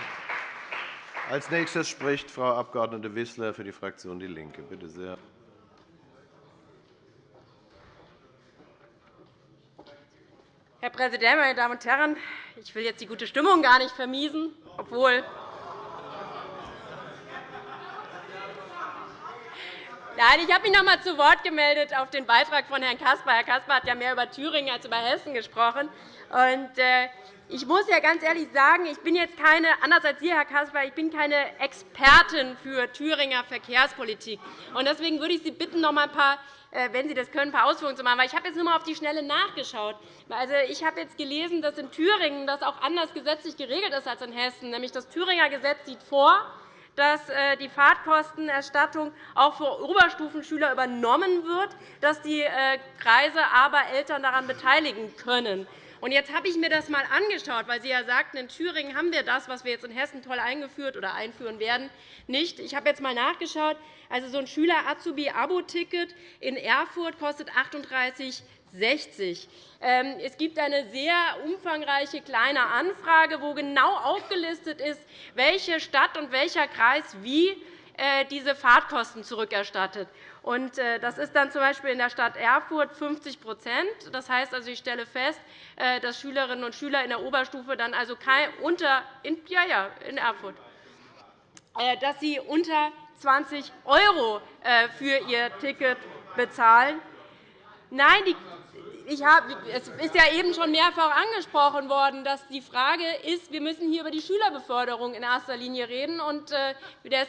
Als nächstes spricht Frau Abg. Wissler für die Fraktion DIE LINKE. Bitte sehr. Herr Präsident, meine Damen und Herren! Ich will jetzt die gute Stimmung gar nicht vermiesen, obwohl Nein, ich habe mich noch einmal zu Wort gemeldet auf den Beitrag von Herrn Caspar. Herr Caspar hat ja mehr über Thüringen als über Hessen gesprochen. Und, äh, ich muss ja ganz ehrlich sagen, ich bin jetzt keine, anders als Sie, Herr Caspar, ich bin keine Expertin für Thüringer Verkehrspolitik. Und deswegen würde ich Sie bitten, noch einmal ein paar äh, wenn Sie das können, ein paar Ausführungen zu machen. Ich habe jetzt nur einmal auf die Schnelle nachgeschaut. Also, ich habe jetzt gelesen, dass in Thüringen das auch anders gesetzlich geregelt ist als in Hessen. Nämlich das Thüringer Gesetz sieht vor, dass äh, die Fahrtkostenerstattung auch für Oberstufenschüler übernommen wird, dass die äh, Kreise aber Eltern daran beteiligen können. Jetzt habe ich mir das einmal angeschaut, weil Sie ja sagten, in Thüringen haben wir das, was wir jetzt in Hessen toll eingeführt oder einführen werden, nicht. Ich habe jetzt einmal nachgeschaut. Also, so ein Schüler-Azubi-Abo-Ticket in Erfurt kostet 38 60. Ähm, es gibt eine sehr umfangreiche Kleine Anfrage, wo genau aufgelistet ist, welche Stadt und welcher Kreis wie äh, diese Fahrtkosten zurückerstattet. Äh, das ist dann z.B. in der Stadt Erfurt 50 Das heißt, also, ich stelle fest, äh, dass Schülerinnen und Schüler in der Oberstufe dann also unter, in, ja, ja, in Erfurt, dass sie unter 20 € für ihr Ticket bezahlen. Nein, die es ist ja eben schon mehrfach angesprochen worden, dass die Frage ist, wir müssen hier über die Schülerbeförderung in erster Linie reden. Und da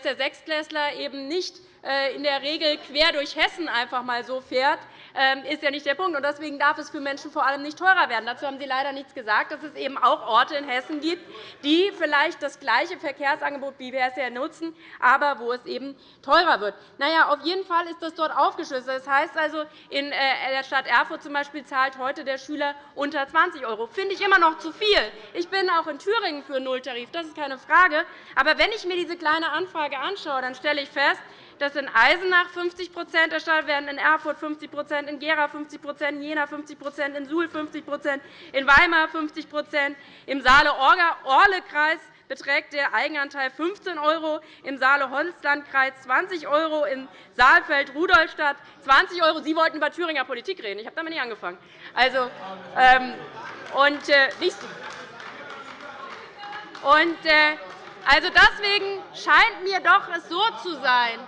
der Sechstklässler eben nicht äh, in der Regel quer durch Hessen einfach mal so fährt, ist ja nicht der Punkt. Deswegen darf es für Menschen vor allem nicht teurer werden. Dazu haben Sie leider nichts gesagt, dass es eben auch Orte in Hessen gibt, die vielleicht das gleiche Verkehrsangebot wie wir nutzen, aber wo es eben teurer wird. Na auf jeden Fall ist das dort aufgeschlüsselt. Das heißt also, in äh, der Stadt Erfurt zum Beispiel zahlt heute der Schüler unter 20 €. Das finde ich immer noch zu viel. Ich bin auch in Thüringen für Nulltarif, das ist keine Frage. Aber wenn ich mir diese kleine Anfrage anschaue, dann stelle ich fest, dass in Eisenach 50% erstattet werden, in Erfurt 50% in Gera 50% in Jena 50% in Suhl 50% in Weimar 50% im Saale-Orle-Kreis beträgt der Eigenanteil 15 €, im Saale-Holzlandkreis 20 €, in Saalfeld-Rudolstadt 20 €. Sie wollten über Thüringer Politik reden. Ich habe damit nicht angefangen. Also, ähm, und, äh, und, äh, also deswegen scheint mir doch es so zu sein,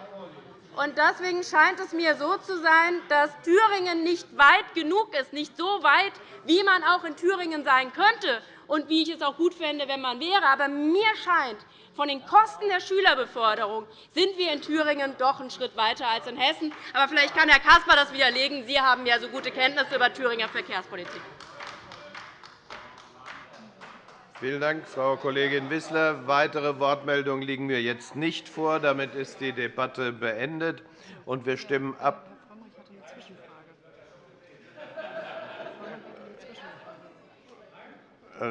deswegen scheint es mir so zu sein, dass Thüringen nicht weit genug ist, nicht so weit, wie man auch in Thüringen sein könnte und wie ich es auch gut fände, wenn man wäre. Aber mir scheint, von den Kosten der Schülerbeförderung sind wir in Thüringen doch einen Schritt weiter als in Hessen. Aber vielleicht kann Herr Caspar das widerlegen. Sie haben ja so gute Kenntnisse über Thüringer Verkehrspolitik. Vielen Dank, Frau Kollegin Wissler. Weitere Wortmeldungen liegen mir jetzt nicht vor. Damit ist die Debatte beendet, und wir stimmen ab.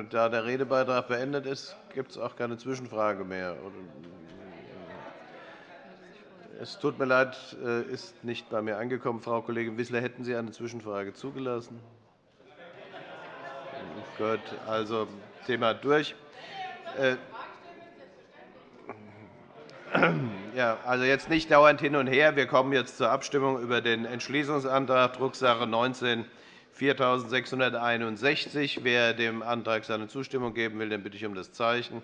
Da der Redebeitrag beendet ist, gibt es auch keine Zwischenfrage mehr. Es tut mir leid, äh, ist nicht bei mir angekommen. Frau Kollegin Wissler, hätten Sie eine Zwischenfrage zugelassen? Gut, also Thema durch. Äh, ja, also jetzt nicht dauernd hin und her. Wir kommen jetzt zur Abstimmung über den Entschließungsantrag Drucksache 19 4661. Wer dem Antrag seine Zustimmung geben will, den bitte ich um das Zeichen.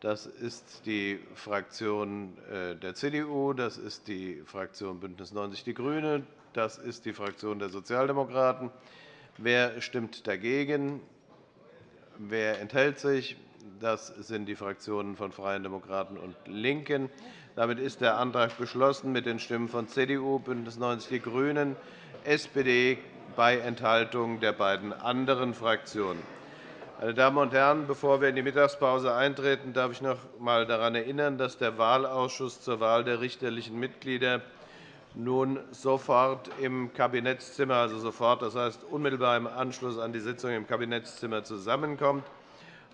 Das ist die Fraktion äh, der CDU, das ist die Fraktion BÜNDNIS 90 die GRÜNEN, das ist die Fraktion der Sozialdemokraten. Wer stimmt dagegen? Wer enthält sich? Das sind die Fraktionen von Freien Demokraten und LINKEN. Damit ist der Antrag beschlossen mit den Stimmen von CDU, BÜNDNIS 90 die GRÜNEN, SPD bei Enthaltung der beiden anderen Fraktionen. Meine Damen und Herren, bevor wir in die Mittagspause eintreten, darf ich noch einmal daran erinnern, dass der Wahlausschuss zur Wahl der richterlichen Mitglieder nun sofort im Kabinettszimmer, also sofort, das heißt unmittelbar im Anschluss an die Sitzung im Kabinettszimmer zusammenkommt.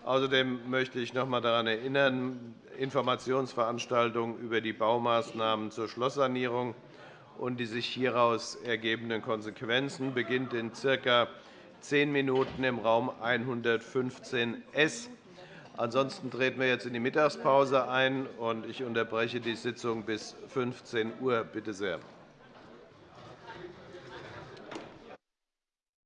Außerdem möchte ich noch einmal daran erinnern, Informationsveranstaltungen über die Baumaßnahmen zur Schlosssanierung und die sich hieraus ergebenden Konsequenzen beginnt in circa zehn Minuten im Raum 115 S. Ansonsten treten wir jetzt in die Mittagspause ein, und ich unterbreche die Sitzung bis 15 Uhr. Bitte sehr.